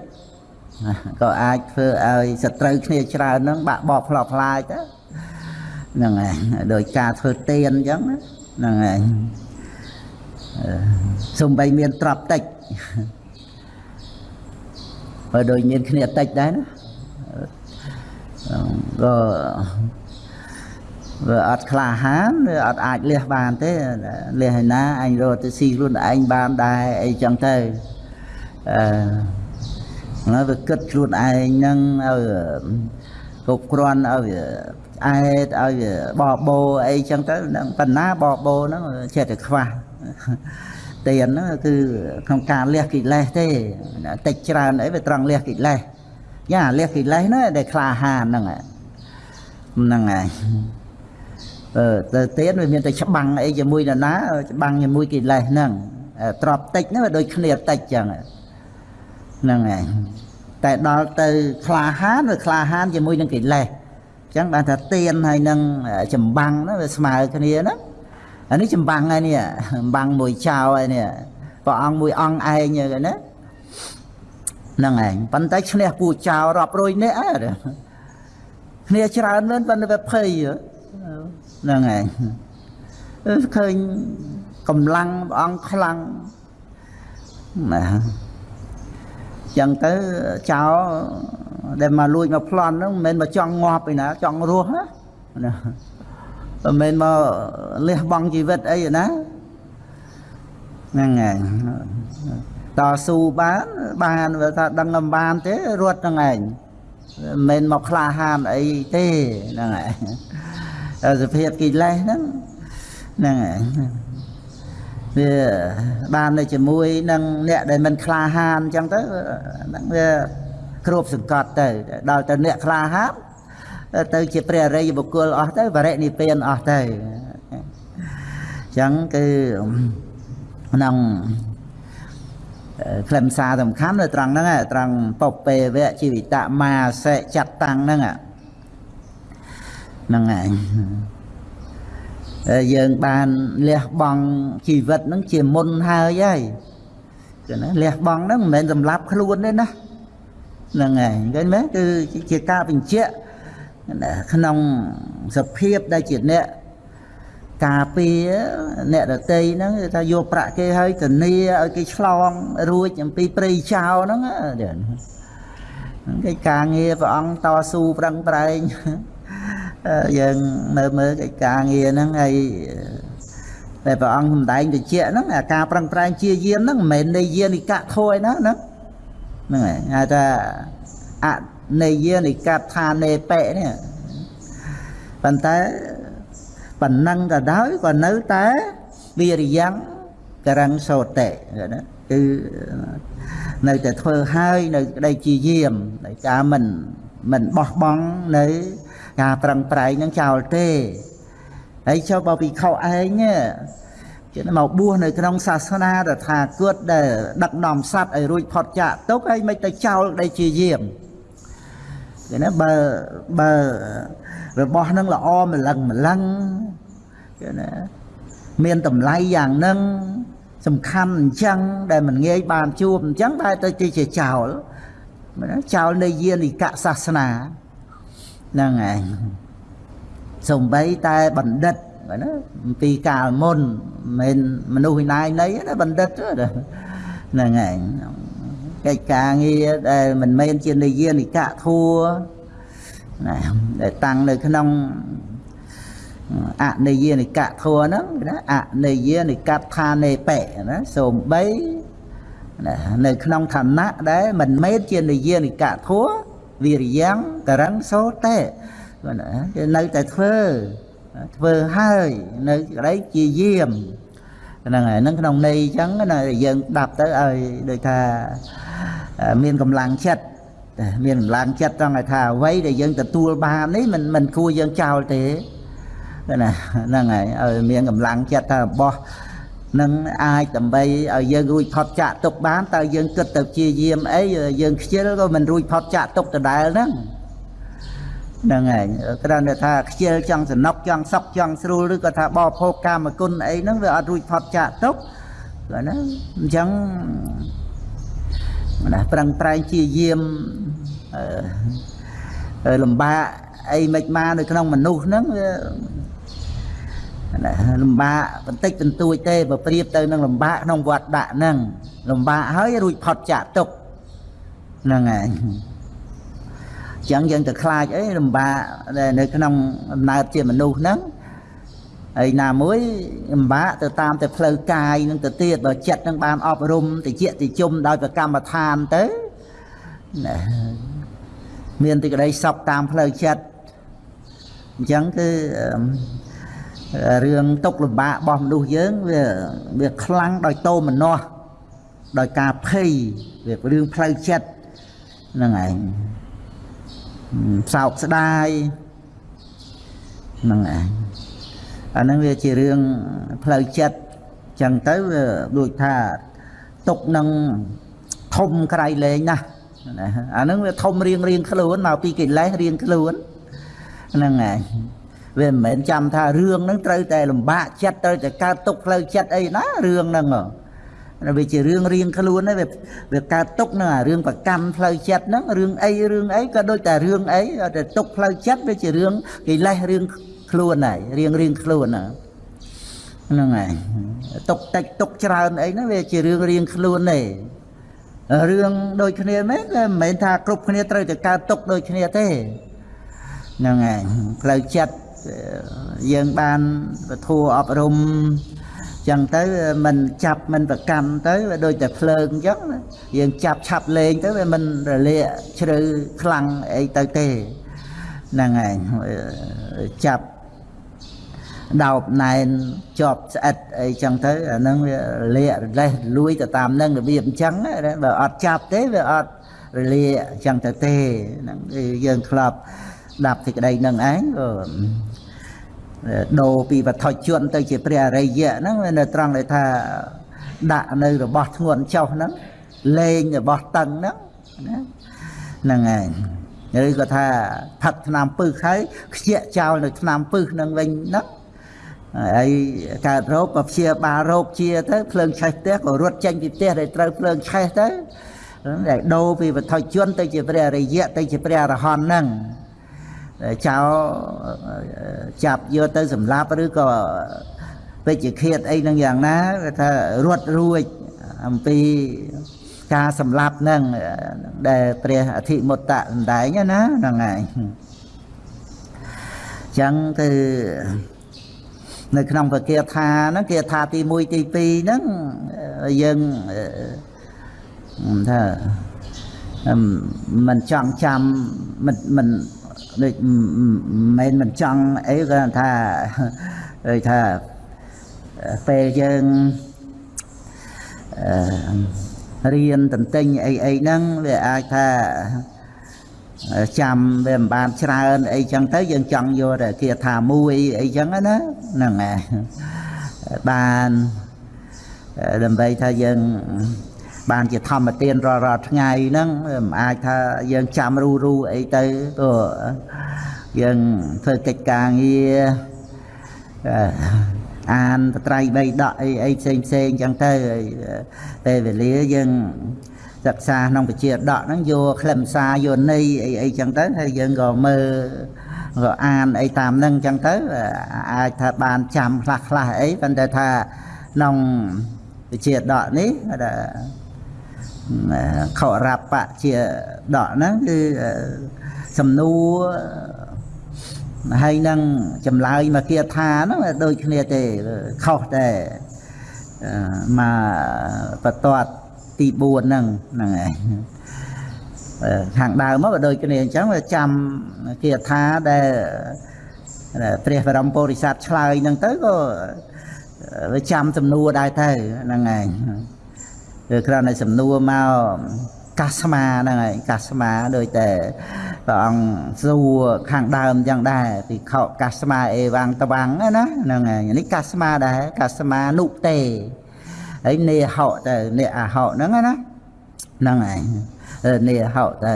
[SPEAKER 1] ក៏អាចធ្វើឲ្យសត្រូវគ្នាច្រើនហ្នឹងបាក់បបផ្លោផ្លាយទៅហ្នឹងហើយដោយការធ្វើទៀនអញ្ចឹងហ្នឹងហើយសំបីមានទ្រព្យតិចបើដូចមានគ្នាតិចដែរណា ក៏វាអត់ក្លាហានវាអត់អាចលះបានទេលះឯណាអញរត់ទៅស៊ីខ្លួនឯងបានដែរអីចឹងទៅអឺហើយវាគិតខ្លួនឯងហ្នឹងឲ្យគ្រប់គ្រាន់ឲ្យវាអែតឲ្យវាបបោអីចឹងទៅហ្នឹងបណ្ណាបបោហ្នឹងចិត្តតែខ្វះទៀនហ្នឹងគឺក្នុងការលះកិលេសទេតិចច្រើនអីវាត្រង់លះកិលេស យ៉ាលះកិលេសណាដែលក្លាហានហ្នឹងហ្នឹងហើយអឺទៅទៀតវាមានតែច្បាំងអីជាមួយនរណាច្បាំងជាមួយកិលេសហ្នឹងទ្របតិចហ្នឹងវាដូចគ្នាតិចចឹងហ្នឹងហើយតែដល់ទៅក្លាហានវាក្លាហានជាមួយនឹងកិលេសអញ្ចឹងបានថាទៀនហើយនឹងចម្បាំងហ្នឹងវាស្មើគ្នាណាអានេះចម្បាំងហើយនេះចម្បាំងមួយចៅហើយនេះព្រះអង្គមួយអង្គឯងហ្នឹងណា ហ្នឹងឯងប៉ុន្តែឈ្នះពូចៅរាប់រយនាក់អើគ្នាច្រើនមែនប៉ុន្តែវាភ័យហ្នឹងឯងឃើញកម្លាំងព្រះអង្គខ្លាំងណាចឹងទៅចៅដែលមកលួចមកប្លន់ហ្នឹងមិនមែនមកចង់ងាប់ឯណាចង់រស់ណាមិនមែនមកលះបង់ជីវិតអីណាហ្នឹងហើយ តស៊ូបានបានវាថាដឹងមិនបានទេរត់ហ្នឹងឯងមិនមែនមកក្លាហានអីទេហ្នឹងហើយសភាពកិលេសហ្នឹងហ្នឹងហើយវាបាននៅជាមួយនឹងអ្នកដែលមិនក្លាហានអញ្ចឹងទៅហ្នឹងវាគ្រប់សង្កត់ទៅដល់ទៅអ្នកក្លាហានទៅជាព្រះអរិយបុគ្គលអស់ទៅបរិនិព្វានអស់ទៅអញ្ចឹងគឺក្នុង ខ្លឹមសារសំខាន់នៅត្រង់ហ្នឹងឯងត្រង់ពពេវៈជីវិតមាសិចាត់តាំងហ្នឹងហ្នឹងឯងយើងបានលះបង់ជីវិតហ្នឹងជាមុនហើយហើយគឺណាលះបង់ហ្នឹងមិនមែនសម្លាប់ខ្លួនទេណាហ្នឹងហើយឃើញទេគឺជាការបញ្ជាក់ក្នុងសភាពដែលជាអ្នក ការពារអ្នកដតីហ្នឹងគឺថាយកប្រាក់គេឲ្យធានាឲ្យគេឆ្លងរួចអំពីព្រៃចោលហ្នឹងគេការងារព្រះអង្គតស៊ូប្រឹងប្រែងយើងនៅមើលកិច្ចការងារហ្នឹងហើយតែព្រះអង្គសម្ដែងតិចហ្នឹងអាការប្រឹងប្រែងជាយាមហ្នឹងមិនមែននៃយានិកៈធួយណាហ្នឹងហ្នឹងហើយហៅថាអនៃយានិកៈថានេបៈនេះប៉ុន្តែ ប៉ុណ្ណឹងក៏ដោយក៏នៅតែវិរិយៈករិងសោតិណាគឺនៅតែធ្វើហើយនៅក្តីជាយាមដោយការមិនមិនបោះបង់នៅការប្រឹងប្រែងនឹងចោលទេហើយចុះបើពិខុឯងគេមកបួសនៅក្នុងសាសនាតថាគតដែលដឹកនាំសត្វឲ្យរួចផុតចាកទុកហើយមិនទៅចោលដែលជាយាមគេណាបើបើ របស់ហ្នឹងល្អម្លឹងម្លឹងគេណាមានតម្លៃយ៉ាងហ្នឹងសំខាន់អញ្ចឹងដែលមិនងាយបានជួបអញ្ចឹងតែទៅជាចោលចោលនៃយានិកសាសនាហ្នឹងឯងសំបីតែបណ្ឌិតណាពីកាលមុនមិនមនុស្សវិណាយនៃណាបណ្ឌិតហ្នឹងឯងកិច្ចការងារដែលមិនមែនជានិយានិកៈធัว ណាដែលតាំងនៅក្នុងអនិយានិកៈធัวហ្នឹងណាអនិយានិកថានេបៈណាសូម្បីណានៅក្នុងឋានៈដែលមិនមែនជានិយានិកៈធัวវិរិយំករិងសោតេណាគេនៅតែធ្វើធ្វើហើយនៅក្តីជាយាមហ្នឹងហើយហ្នឹងក្នុងន័យអញ្ចឹងណាយើងដាប់ទៅឲ្យដូចថាមានកម្លាំងចិត្ត មានកម្លាំងចិត្តត្រង់ឲ្យថាអ្វីដែលយើងទទួលបាននេះមិនមិនគួរយើងចោលទេណាហ្នឹងហើយឲ្យមានកម្លាំងចិត្តថារបស់នឹងអាចដើម្បីឲ្យយើងរួចផុតចាក់ទុកបានតើយើងគិតទៅជាយាមអីយើងខ្ជិលក៏មិនរួចផុតចាក់ទុកដដែលហ្នឹងហ្នឹងហើយគ្រាន់តែថាខ្ជិលចង់សំណុកចង់សុកចង់ស្រួលឬក៏ថាបោភោគកាមគុណអីហ្នឹងវាអត់រួចផុតចាក់ទុកបាទណាអញ្ចឹង ណាប្រឹងប្រែងជាយាមអឺលំបាកអីមិនមកនៅក្នុងមនុស្សហ្នឹងវាណាលំបាកបន្តិចបន្តួចទេបើប្រៀបទៅនឹងលំបាកក្នុងវត្តដាក់ហ្នឹងលំបាកហើយរួចផុតចាក់ទុកហ្នឹងហើយចឹងយើងទៅខ្លាចអីលំបាកនៅក្នុងអំណើតជាមនុស្សហ្នឹង ហើយណាមួយលំបាកទៅតាមតែផ្លូវកាយនឹងទៅទៀតបើចិត្តនឹងបានអប់រំតិចតិជុំដោយប្រកម្មដ្ឋានទៅណាមានទីក្តីសុខតាមផ្លូវចិត្តអញ្ចឹងគឺរឿងទុកលំបាករបស់មនុស្សយើងវាវាខ្លាំងដោយតោមនោះដោយការភ័យវារឿងផ្លូវចិត្តហ្នឹងឯងសោកស្ដាយហ្នឹងឯង អាហ្នឹងវាជារឿងផ្លូវចិត្តចឹងទៅវាដូចថាទុកនឹងធំក្រៃលែងណាស់អាហ្នឹងវាធំរៀងរៀងខ្លួនមកពីកិលេសរៀងខ្លួនហ្នឹងឯងវាមិនមែនចាំថារឿងហ្នឹងត្រូវតែលំបាកចិត្តត្រូវតែកើតទុកផ្លូវចិត្តអីណារឿងហ្នឹងវាជារឿងរៀងខ្លួនហ្នឹងវាកើតទុកហ្នឹងអារឿងប្រកម្មផ្លូវចិត្តហ្នឹងរឿងអីរឿងអីក៏ដូចតែរឿងអីតែទុកផ្លូវចិត្តវាជារឿងកិលេសរឿង ខ្លួនហើយរៀងរៀងខ្លួនហ្នឹងហើយទុកតិចទុកច្រើនអីហ្នឹងវាជារឿងរៀងខ្លួនទេរឿងដូចគ្នាមែនមិនមែនថាគ្រប់គ្នាត្រូវតែកើតទុកដូចគ្នាទេហ្នឹងហើយផ្លូវចិត្តយើងបានពធអប់រំចឹងទៅមិនចាប់មិនប្រកម្មទៅវាដូចតែភ្លើងអញ្ចឹងយើងចាប់ឆាប់លេងទៅវាមិនរលាកជ្រៅខ្លាំងអីទៅទេហ្នឹងហើយចាប់ ដោបណែនជាប់ស្អិតអីចឹងទៅអាហ្នឹងវាលាករលេះលួយទៅតាមហ្នឹងរបៀបអញ្ចឹងបើអត់ចាប់ទេវាអត់រលាកអញ្ចឹងទៅទេហ្នឹងយើងធ្លាប់ដាប់សេចក្តីនឹងឯងក៏ដូរពីវត្ថុជនទៅជាព្រះអរិយៈហ្នឹងនៅត្រង់ដែលថាដាក់នៅរបស់ធ្ងន់ចុះហ្នឹងលេងរបស់តឹងហ្នឹងណាហ្នឹងហើយឬក៏ថាផឹកឆ្នាំពឹសហើយខ្ជាក់ចោលនៅឆ្នាំពឹសហ្នឹងវិញហ្នឹង ហើយកើតរោគក៏ព្យាបាលរោគជាទៅភ្លើងឆេះផ្ទះក៏រត់ចេញពីផ្ទះដែលត្រូវភ្លើងឆេះទៅដែលដូរពីវត្ថុជនទៅជាព្រះរិយៈទៅជាព្រះអរហន្តហ្នឹងចោលចាប់យកទៅសម្លាប់ឬក៏ពេជ្ជឃាតអីហ្នឹងយ៉ាងណាគេថារត់រួចអំពីការសម្លាប់ហ្នឹងដែលព្រះអធិមុតៈសម្ដែងណាហ្នឹងហើយចឹងគឺ នៅក្នុងពគាថាហ្នឹងគាថាទី1ទី2ហ្នឹងយើងថាមិនចង់ចាំមិនមិនដូចមិនមិនចង់អីគាត់ថាដូចថាពេលយើងរៀនតន្ទិញអីអីហ្នឹងវាអាចថា ចាំវាមិនបានច្រើនអីចឹងទៅយើងចង់យកតែគាថាមួយអីចឹងណាហ្នឹងហើយបានដើម្បីថាយើងបានជាធម្មទានរាល់រាល់ថ្ងៃហ្នឹងមិនអាចថាយើងចាំរូរូអីទៅព្រោះយើងធ្វើកិច្ចការងារអានបត្រៃបីដកអីអីផ្សេងផ្សេងចឹងទៅពេលវេលាយើង សិក្សាក្នុងវិជាដកហ្នឹងយកខ្លឹមសារយកន័យអីអីចឹងទៅហើយយើងក៏មើលក៏អានអីតាមហ្នឹងចឹងទៅអាចថាបានចាំខ្លះខ្លះអីប៉ុន្តែថាក្នុងវិជាដកនេះខរាប់ៈជាដកហ្នឹងគឺសំណួរហើយនឹងចម្លើយមកគាថាហ្នឹងដូចគ្នាទេខុសតែមកបន្ទាត់ ទី4ហ្នឹងហ្នឹងឯងខាងដើមមកក៏ដូចគ្នាអញ្ចឹងចាំគាថាដែលព្រះបរមពុរិស័ទឆ្លើយហ្នឹងទៅក៏វាចាំសំណួរដែរទៅហ្នឹងឯងគឺគ្រាន់តែសំណួរមកកាស្មាហ្នឹងហើយកាស្មាដូចតែព្រះអង្គសួរខាងដើមចឹងដែរពីខោកាស្មាអេវាំងតវាំងណាហ្នឹងហើយនេះកាស្មាដែរកាស្មានុទេ ហើយនេហោទៅនេអហោហ្នឹងណាហ្នឹងហើយនេហោទៅ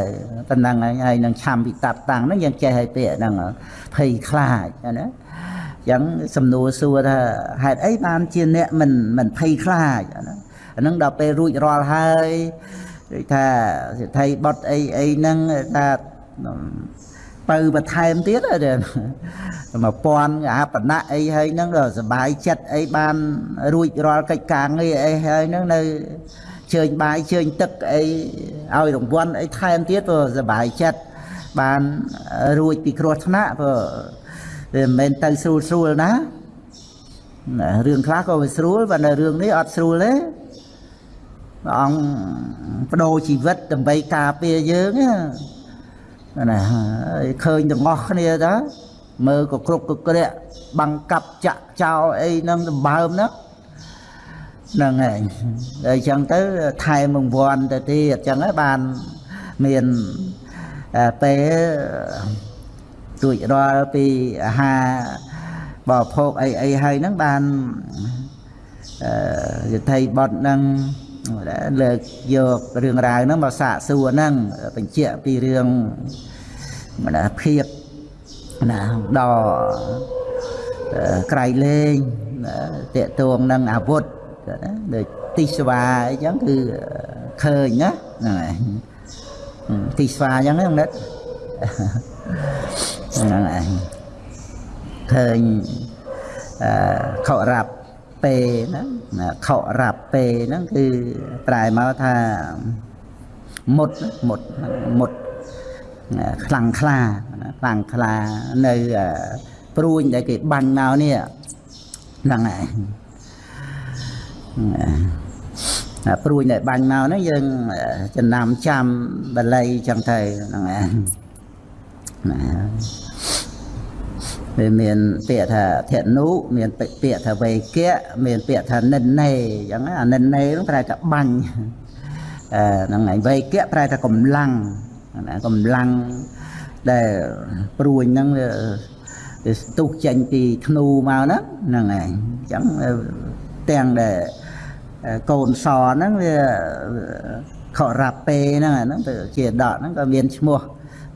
[SPEAKER 1] ប៉ុណ្ណឹងហើយហើយនឹងឆាំវិតាប់តាំងហ្នឹងយើងចេះឲ្យពាក្យហ្នឹងភ័យខ្លាចណាចឹងសំណួរសួរថាហេតុអីបានជាអ្នកមិនមិនភ័យខ្លាចណាអានឹងដល់ពេលរួចរាល់ហើយដូចថាសិទ្ធិបុតអីអីហ្នឹងថា បើបន្ថែមទៀត1000អាបណៈអីហើយហ្នឹងដល់សុបាយចិត្តអីបានរួចរាល់កិច្ចការងារអីហើយហ្នឹងនៅជើញបាយជើញទឹកអីឲ្យរង្វាន់អីថែមទៀតព្រោះសុបាយចិត្តបានរួចពីគ្រោះថ្នាក់ព្រោះវាមិនមែនទៅស្រួលស្រួលណារឿងខ្លះក៏វាស្រួលប៉ុន្តែរឿងនេះអត់ស្រួលទេព្រះអង្គបដូរជីវិតដើម្បីការពារយើងណា ឃើញទាំងអស់គ្នាតើមើលក៏គ្រប់ក៏ក្រាក់បាំងកាប់ចាក់ចោលអីហ្នឹងសម្បើមហ្នឹងហ្នឹងហើយអញ្ចឹងទៅថែមង្វាន់ទៅទៀតអញ្ចឹងហើយបានមានពេលរួចរាល់ពីអាហារបរិភោគអីអីហើយហ្នឹងបានអឺយថៃបត់ហ្នឹង លើកយករឿងរ៉ាវហ្នឹងមកសាកសួរហ្នឹងបញ្ជាក់ពីរឿងណាភាពណាដល់ក្រៃលែងតេតួងនឹងអាវុធណាដូចទីស្វាអីចឹងគឺឃើញណាហ្នឹងហើយទីស្វាអញ្ចឹងហ្នឹងណាហ្នឹងហើយឃើញអឺខោរាប់ពេហ្នឹង ខោរ៉ាប់ពេហ្នឹងគឺប្រែមកថាមុតមុតមុតខ្លាំងខ្លាខ្លាំងខ្លានៅព្រួញដែលគេបាញ់មកនេះហ្នឹងហើយព្រួញដែលបាញ់មកហ្នឹងយើងចំណាំចាំបល័យចឹងទៅហ្នឹងហើយណា វាមានពាក្យថាធនុមានពាក្យថាវេកៈមានពាក្យថានិននេអញ្ចឹងអានិននេហ្នឹងប្រែថាបាញ់អឺហ្នឹងហើយវេកៈប្រែថាកម្លាំងណាកម្លាំងដែលព្រួញហ្នឹងវាស្ទុះចេញពីធ្នូមកហ្នឹងហ្នឹងហើយអញ្ចឹងទាំងដែលអឺកូនសហ្នឹងវាខរ៉ាប់ពេហ្នឹងអាហ្នឹងទៅជាដកហ្នឹងក៏មានឈ្មោះ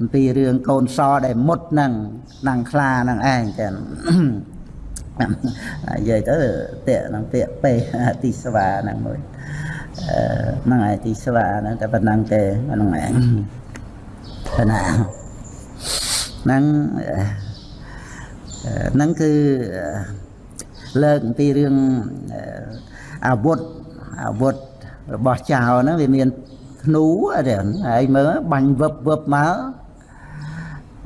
[SPEAKER 1] អំពីរឿងកូនសដែលមុតហ្នឹងដាំងខ្លាហ្នឹងឯងចឹងនិយាយទៅពាក្យហ្នឹងពាក្យពេទីស្វាហ្នឹងមួយអឺហ្នឹងឯងទីស្វាហ្នឹងតែប៉ុណ្ណឹងទេហ្នឹងឯងប៉ុណ្ណាហ្នឹងអឺហ្នឹងគឺលើកអំពីរឿងអឺអាវុធអាវុធរបស់ចៅហ្នឹងវាមានធ្នូអត់ទេហើយមើលបាញ់វឹបវឹបមក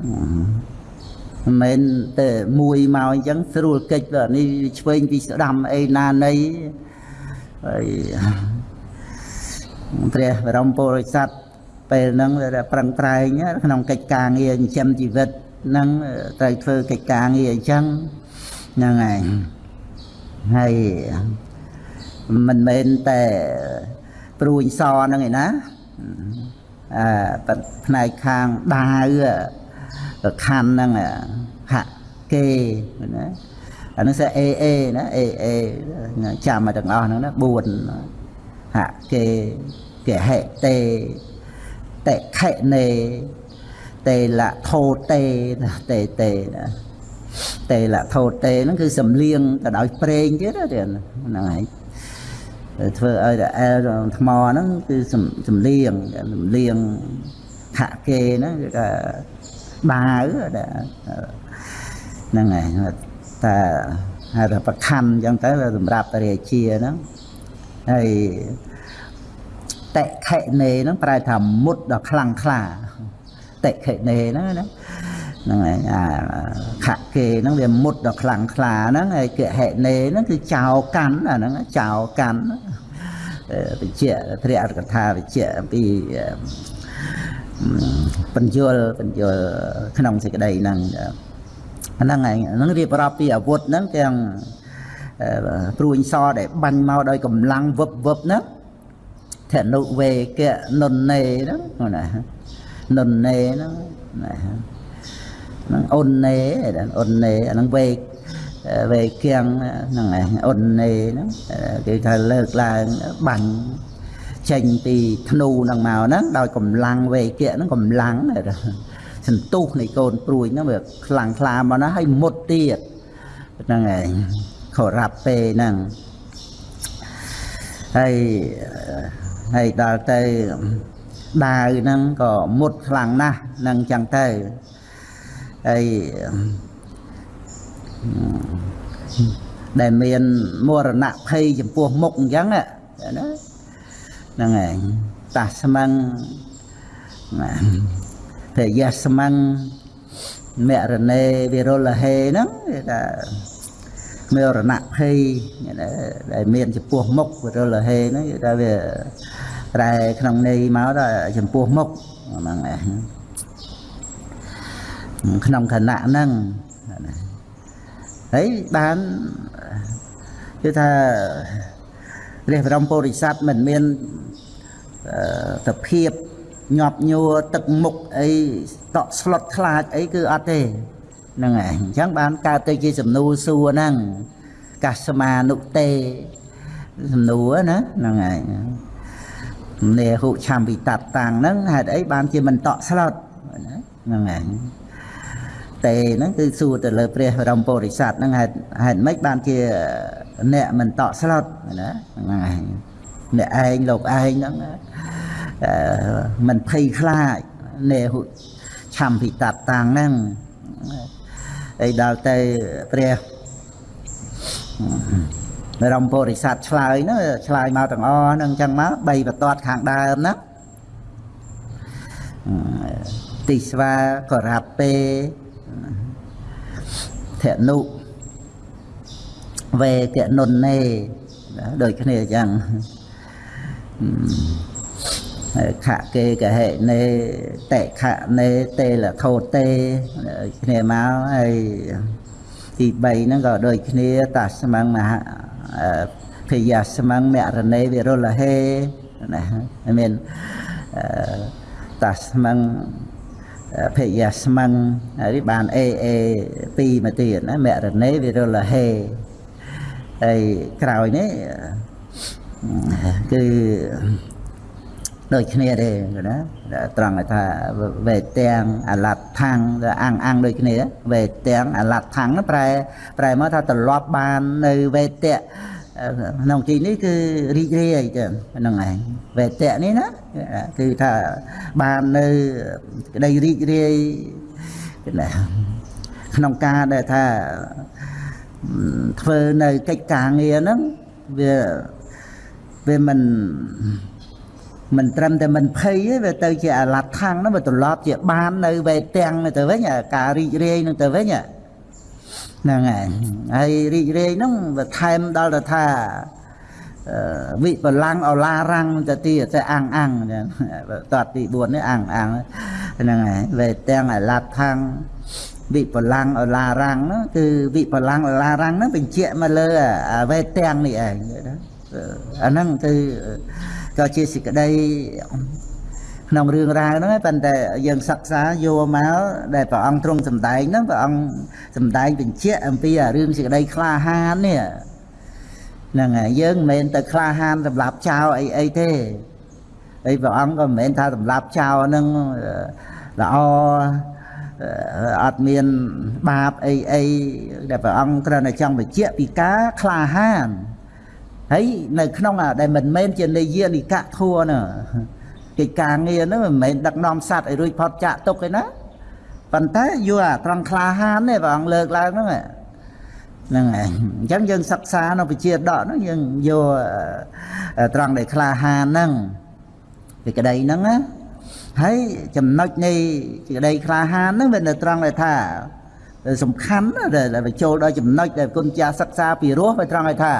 [SPEAKER 1] មិនមែនតែមួយមកអញ្ចឹងស្រួលកិច្ចបើនេះឆ្វេងពីស្ដាំអីណានៃហើយព្រះបរមពុរិស័ទពេលហ្នឹងដែលប្រឹងប្រែងក្នុងកិច្ចការងារចិញ្ចឹមជីវិតហ្នឹងត្រូវធ្វើកិច្ចការងារអញ្ចឹងហ្នឹងឯងហើយមិនមែនតែព្រួយសហ្នឹងឯណាអឺផ្នែកខាងដាវក៏ ខណ្ឌហ្នឹងហាក់គេណាអានោះ sẽ a a ណា a a ចាំមកទាំងអស់ហ្នឹងណា4ហាក់គេគេហេតេតេខេនេតេលៈថោតេណាតេតេណាតេលៈថោតេហ្នឹងគឺសំលៀងទៅដោយប្រេងទៀតហ្នឹងហើយធ្វើឲ្យតែអែលថ្មហ្នឹងគឺសំលៀងសំលៀងខៈគេហ្នឹងគឺថា បាវហ្នឹងហើយតែហៅថាប្រខណ្ឌអញ្ចឹងទៅសម្រាប់រាជាហ្នឹងហើយតិខិនេហ្នឹងប្រែថាមុតដ៏ខ្លាំងក្លាតិខិនេហ្នឹងណាហ្នឹងហើយអាខៈគេហ្នឹងវាមុតដ៏ខ្លាំងក្លាហ្នឹងហើយកហិនេហ្នឹងគឺចោលកាន់អាហ្នឹងចោលកាន់វិជ្ជាព្រះអត្ថកថាវិជ្ជាអំពី បញ្យលបញ្យលក្នុងសេចក្តីហ្នឹងហ្នឹងហើយហ្នឹងរៀបរាប់ពីអាវុធហ្នឹងទាំងព្រួញសដែលបាញ់មកដោយកម្លាំងវឹបវឹបហ្នឹងធនុវេកៈនុននេហ្នឹងណានុននេហ្នឹងណាហ្នឹងអ៊ុននេអ៊ុននេអាហ្នឹងវេវេគៀងហ្នឹងឯងអ៊ុននេហ្នឹងគេថាលើកឡើងបាញ់ ចេញពីធ្នូហ្នឹងមកហ្នឹងដោយកម្លាំងវេគៈហ្នឹងកម្លាំងសន្ទុះនៃកូនព្រួយហ្នឹងវាខ្លាំងខ្លាមកណាហើយមុតទៀតហ្នឹងឯងខរ៉ាប់ពេហ្នឹងហើយហើយដល់ទៅដាវហ្នឹងក៏មុតខ្លាំងណាស់នឹងចឹងទៅហើយដែលមានមរណៈភ័យចំពោះមុខអញ្ចឹងណា ហ្នឹងឯងតាស្មឹងតែយះស្មឹងមរណេវិរុលហេហ្នឹងគេថាមរណៈភ័យដែលមានចំពោះមុខវិរុលហេហ្នឹងគេថាវាត្រែក្នុងន័យមកដល់ចំពោះមុខហ្នឹងឯងក្នុងខណៈហ្នឹងហើយបានគឺថាព្រះបរមពុរិស័ទមិនមាន សភាពញាប់ញួរទឹកមុខអីតក់ស្លុតខ្លាចអីគឺអត់ទេហ្នឹងហើយអញ្ចឹងបានកើតទៅជាសំណួរសួរហ្នឹងកាសមានុទេសំណួរណាហ្នឹងហើយនេហុឆំវិតតាំងហ្នឹងហេតុអីបានជាមិនតក់ស្លុតហ្នឹងហើយទេហ្នឹងគឺសួរទៅលើព្រះបរមពុរិស័ទហ្នឹងហេតុហេតុម៉េចបានជាអ្នកមិនតក់ស្លុតណាហ្នឹងហើយ អ្នកឯងលោកឯងហ្នឹងមិនភ័យខ្លាចនេហុឆំពិតតាំងហ្នឹងហើយដល់ទៅព្រះបរមពុរិស័ទឆ្លើយហ្នឹងឆ្លើយមកទាំងអស់ហ្នឹងអញ្ចឹងមកបីបន្ទាត់ខាងដើមហ្នឹងទីស្វាក៏រាប់ពេធនុវេកនុននេដូចគ្នាអញ្ចឹង ខៈគេកហេនេតេខៈនេតេលខោតេគ្នាមកហើយទី3ហ្នឹងក៏ដូចគ្នាតាស្មងមហាភយាស្មងមរណេវិរុលហេណាមានតាស្មងភយាស្មងហើយបានអេអេ2មកទៀតណាមរណេវិរុលហេហើយក្រោយនេះ គឺដូចគ្នាទេណាត្រង់ថាវេទាំងអលត្ថាំងអាំងអាំងដូចគ្នាវេទាំងអលត្ថាំងប្រែប្រែមកថាត្រឡប់បាននៅវេតៈក្នុងទីនេះគឺរីករាយចឹងហ្នឹងឯងវេតៈនេះណាគឺថាបាននៅក្តីរីករាយណាក្នុងការដែលថាធ្វើនៅកិច្ចការងារហ្នឹងវា វាមិនមិនត្រឹមតែមិនភ័យទេវាទៅជាអាឡាត់ខាងហ្នឹងវាត្រឡប់ជាបាននៅវេទាំងទៅវិញការរីករាយនឹងទៅវិញហ្នឹងហើយហើយរីករាយហ្នឹងវាថែមដល់ទៅថាវិបលាំងអឡារាំងទៅទៀតតែអាំងអាំងតតទី4នេះអាំងអាំងហ្នឹងហើយវេទាំងអាឡាត់ខាងវិបលាំងអឡារាំងហ្នឹងគឺវិបលាំងអឡារាំងហ្នឹងបញ្ជាក់មកលើវេទាំងនេះឯង អាហ្នឹងគឺក៏ជាសេចក្តីក្នុងរឿងរ៉ាវហ្នឹងប៉ុន្តែយើងសិក្សាយកមកដែលព្រះអង្គទ្រង់សម្ដែងហ្នឹងព្រះអង្គសម្ដែងបញ្ជាក់អំពីរឿងសេចក្តីក្លាហាននេះហ្នឹងហើយយើងមិនមែនទៅក្លាហានសម្រាប់ចោលអីអីទេហើយព្រះអង្គក៏មិនមែនថាសម្រាប់ចោលហ្នឹងល្អអត់មានបាបអីអីដែលព្រះអង្គគ្រាន់តែចង់បញ្ជាក់ពីការក្លាហាន ហើយនៅក្នុងដែលមិនមែនជានិយានិកៈធัวនោះកិច្ចការងារនោះមិនមែនដឹកនាំសัตว์ឲ្យរួចផុតចាកទុកទេណាប៉ុន្តែយកអាត្រង់ក្លាហានទេព្រះអង្គលើកឡើងហ្នឹងហ្នឹងហើយអញ្ចឹងយើងសិក្សានៅវិជាដកហ្នឹងយើងយកត្រង់ដែលក្លាហានហ្នឹងពីក្តីហ្នឹងណាហើយចំណុចនៃក្តីក្លាហានហ្នឹងវានៅត្រង់ដែលថាសំខាន់ដែលចូលដល់ចំណុចដែលគុណចាស់សិក្សាពីរស់វាត្រង់ឲ្យថា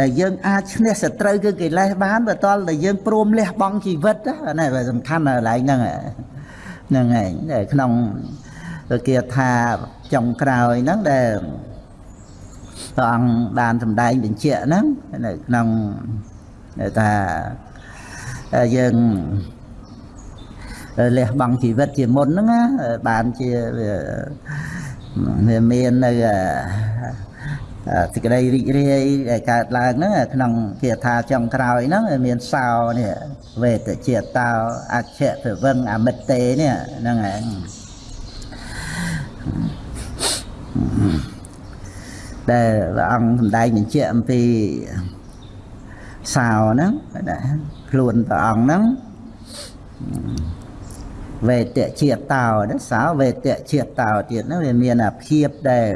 [SPEAKER 1] ដែលយើងអាចឈ្នះសត្រូវគឺកិលេសបានបើតលតែយើងព្រមលះបង់ជីវិតណាសំខាន់កន្លែងហ្នឹងហ្នឹងឯងដែលក្នុងគេថាចុងក្រោយហ្នឹងដែលព្រះអង្គបានសម្ដែងបញ្ជាក់ហ្នឹងនៅក្នុងថាយើងលះបង់ជីវិតជាមុនហ្នឹងបានជាវាមាននៅ សេចក្តីរីករាយដែលកើតឡើងហ្នឹងក្នុងគាថាចុងក្រោយហ្នឹងមានសោនេះវេទជាតោអច្ឆពវឹងអមិតទេនេះហ្នឹងឯងដែលព្រះអង្គសម្ដែងបញ្ជាក់អំពីសោហ្នឹងខ្លួនព្រះអង្គហ្នឹងវេទជាតោសោវេទជាតោទៀតហ្នឹងវាមានអាភាពដែល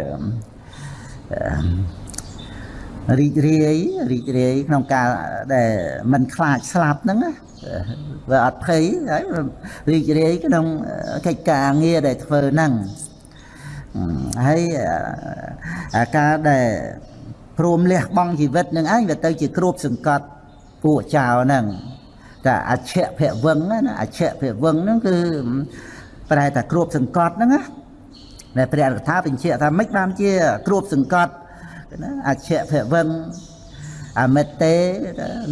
[SPEAKER 1] រីករាយរីករាយក្នុងការដែលមិនខ្លាចស្លាប់ហ្នឹងណាវាអត់ភ័យហើយរីករាយក្នុងកិច្ចការងារដែលធ្វើហ្នឹងហើយអាការដែលព្រមលះបង់ជីវិតនឹងឯងវាទៅជាគ្របសង្កត់ពួកចៅហ្នឹងតែអច្ឆភវឹងណាអច្ឆភវឹងហ្នឹងគឺប្រែតែគ្របសង្កត់ហ្នឹងណា ដែលព្រះកថាបញ្ជាក់ថាមិនបានជាគ្របសង្កត់ណាអច្ឆភវឹងអមិតទេ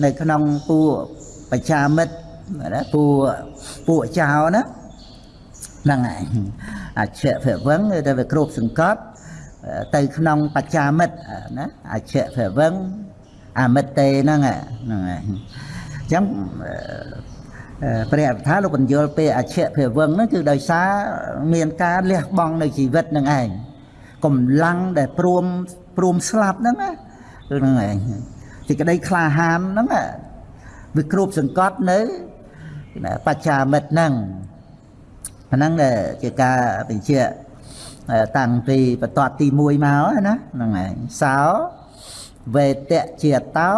[SPEAKER 1] នៅក្នុងពួកបច្ចាមិត្តណាពួកពួកចៅណាហ្នឹងហើយអច្ឆភវឹងតែវាគ្របសង្កត់ទៅក្នុងបច្ចាមិត្តណាអច្ឆភវឹងអមិតទេហ្នឹងហ្នឹងហើយអញ្ចឹង ព្រះអថាលោកបញ្យល់ពេលអច្ឆភវឹងហ្នឹងគឺដោយសារមានការលះបង់នៅជីវិតនឹងឯងកម្លាំងដែលព្រមព្រមស្លាប់ហ្នឹងណាគឺហ្នឹងឯងសេចក្តីក្លាហានហ្នឹងវាគ្រប់សង្កត់នៅបច្ចាមិត្តហ្នឹងហ្នឹងជាការបញ្ជាក់តាំងពីបន្ទាត់ទី1មកណាហ្នឹងឯងសោ វេតៈជាតោ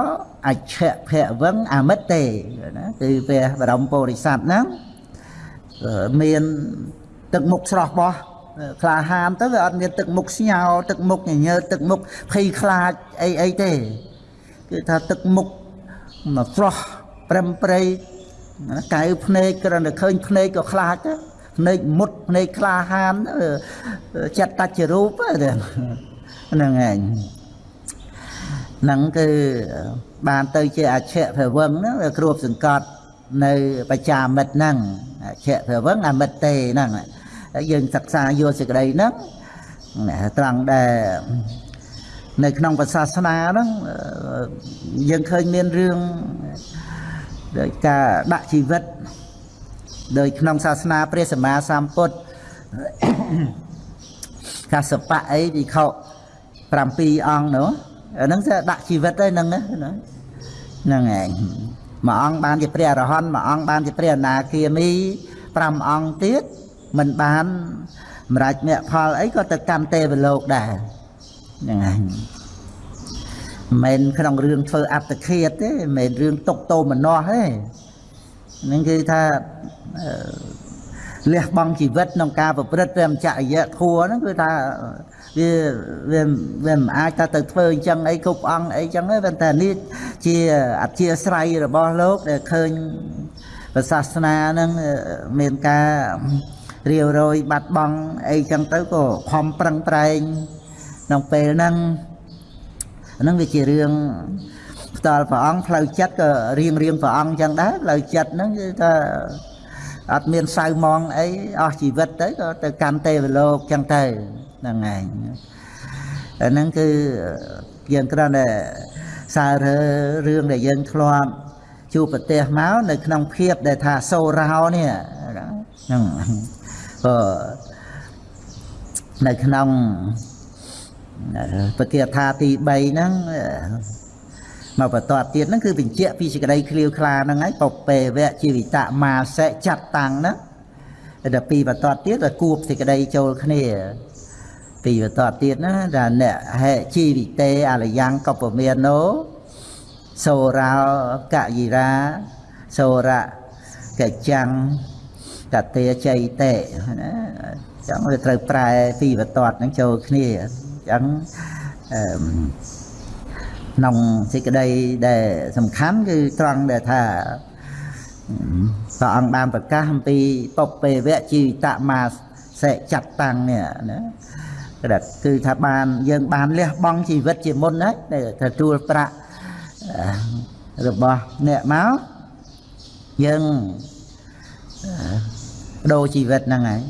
[SPEAKER 1] អច្ឆភវឹងអមិតទេណាគឺព្រះបរមពុរិស័ទហ្នឹងមានទឹកមុខស្រស់បោះក្លាហានទៅវាអត់មានទឹកមុខស្ញោទឹកមុខញញើទឹកមុខភ័យខ្លាចអីអីទេគឺថាទឹកមុខមកស្រស់ប្រឹមប្រៃកៅភ្នែកគ្រាន់តែឃើញភ្នែកក៏ខ្លាចភ្នែកមុតភ្នែកក្លាហានចិត្តតច្ចរូបហ្នឹងឯង ហ្នឹងគឺបានទៅជាអច្ឆភវឹងហ្នឹងគ្របសង្កត់នៅបច្ចាមិត្តហ្នឹងអច្ឆភវឹងអមិតទេហ្នឹងយើងសិក្សាយកសេចក្តីហ្នឹងត្រង់ដែលនៅក្នុងពុទ្ធសាសនាហ្នឹងអឺយើងឃើញមានរឿងដោយការដាក់ជីវិតដោយក្នុងសាសនាព្រះសម្មាសម្ពុទ្ធកសបៈអីវិខ7អង្គនោះ អាហ្នឹង sẽ ដាក់ជីវិតឯហ្នឹងណាហ្នឹងឯងមួយអង្គបានជាព្រះអរហន្តមួយអង្គបានជាព្រះអនាគាមី5អង្គទៀតមិនបានសម្រេចមគ្គផលអីក៏ទៅកម្មទេវលោកដែរហ្នឹងឯងមិនក្នុងរឿងធ្វើអត្តឃាតទេមិនមែនរឿងຕົកតោមនោះទេហ្នឹងគឺថាលះបង់ជីវិតក្នុងការប្រព្រឹត្តព្រះចរិយធัวហ្នឹងគឺថា វាវាវាមិនអាចថាទៅធ្វើអញ្ចឹងអីគ្រប់អង្គអីអញ្ចឹងទេប៉ុន្តែនេះជាអធិស្រ័យរបស់លោកដែលឃើញប្រសាសនាហ្នឹងមានការរាវរយបាត់បង់អីចឹងទៅក៏ខំប្រឹងប្រែងក្នុងពេលហ្នឹងហ្នឹងវាជារឿងផ្ទាល់ព្រះអង្គផ្លូវចិត្តក៏រៀងរៀងព្រះអង្គចឹងដែរផ្លូវចិត្តហ្នឹងគឺថាអត់មានសៅមងអីអស់ជីវិតទៅក៏ទៅកាន់ទេវលោកចឹងទៅ ហ្នឹងឯងអាហ្នឹងគឺយើងគ្រាន់តែសាររើរឿងដែលយើងធ្លាប់ជួបប្រទេសមកនៅ ក្នុងភាពដែលថាសូរោនេះហ្នឹងក៏នៅក្នុងពគាថាទី3ហ្នឹងមកបន្តទៀតហ្នឹងគឺបញ្ជាក់ពីសេចក្តីឃ្លាវខ្លាហ្នឹងហើយបពេវៈជីវិតមាសិចាត់តាំងហ្នឹងដល់ពីបន្តទៀតទៅគួបសេចក្តីចូលគ្នា ពីបន្តទៀតណាថាអ្នកហេជីវិតេអលយ៉ាងកពមាណោសូរោកយិរាសូរៈកចាំងកតេចៃតេណាចឹងវាត្រូវប្រែពីបន្តហ្នឹងចូលគ្នាចឹងអឺក្នុងសេចក្តីដែលសំខាន់គឺត្រង់ដែលថាព្រះអង្គបានប្រកាសអំពីពពេវៈជីវិតមាសេចាត់តាំងនេះណា គឺថាបានយើងបានលះបង់ជីវិតជាមុនហើយដែលទទួលប្រាក់របស់អ្នកមកយើងបដូរជីវិតហ្នឹងហើយ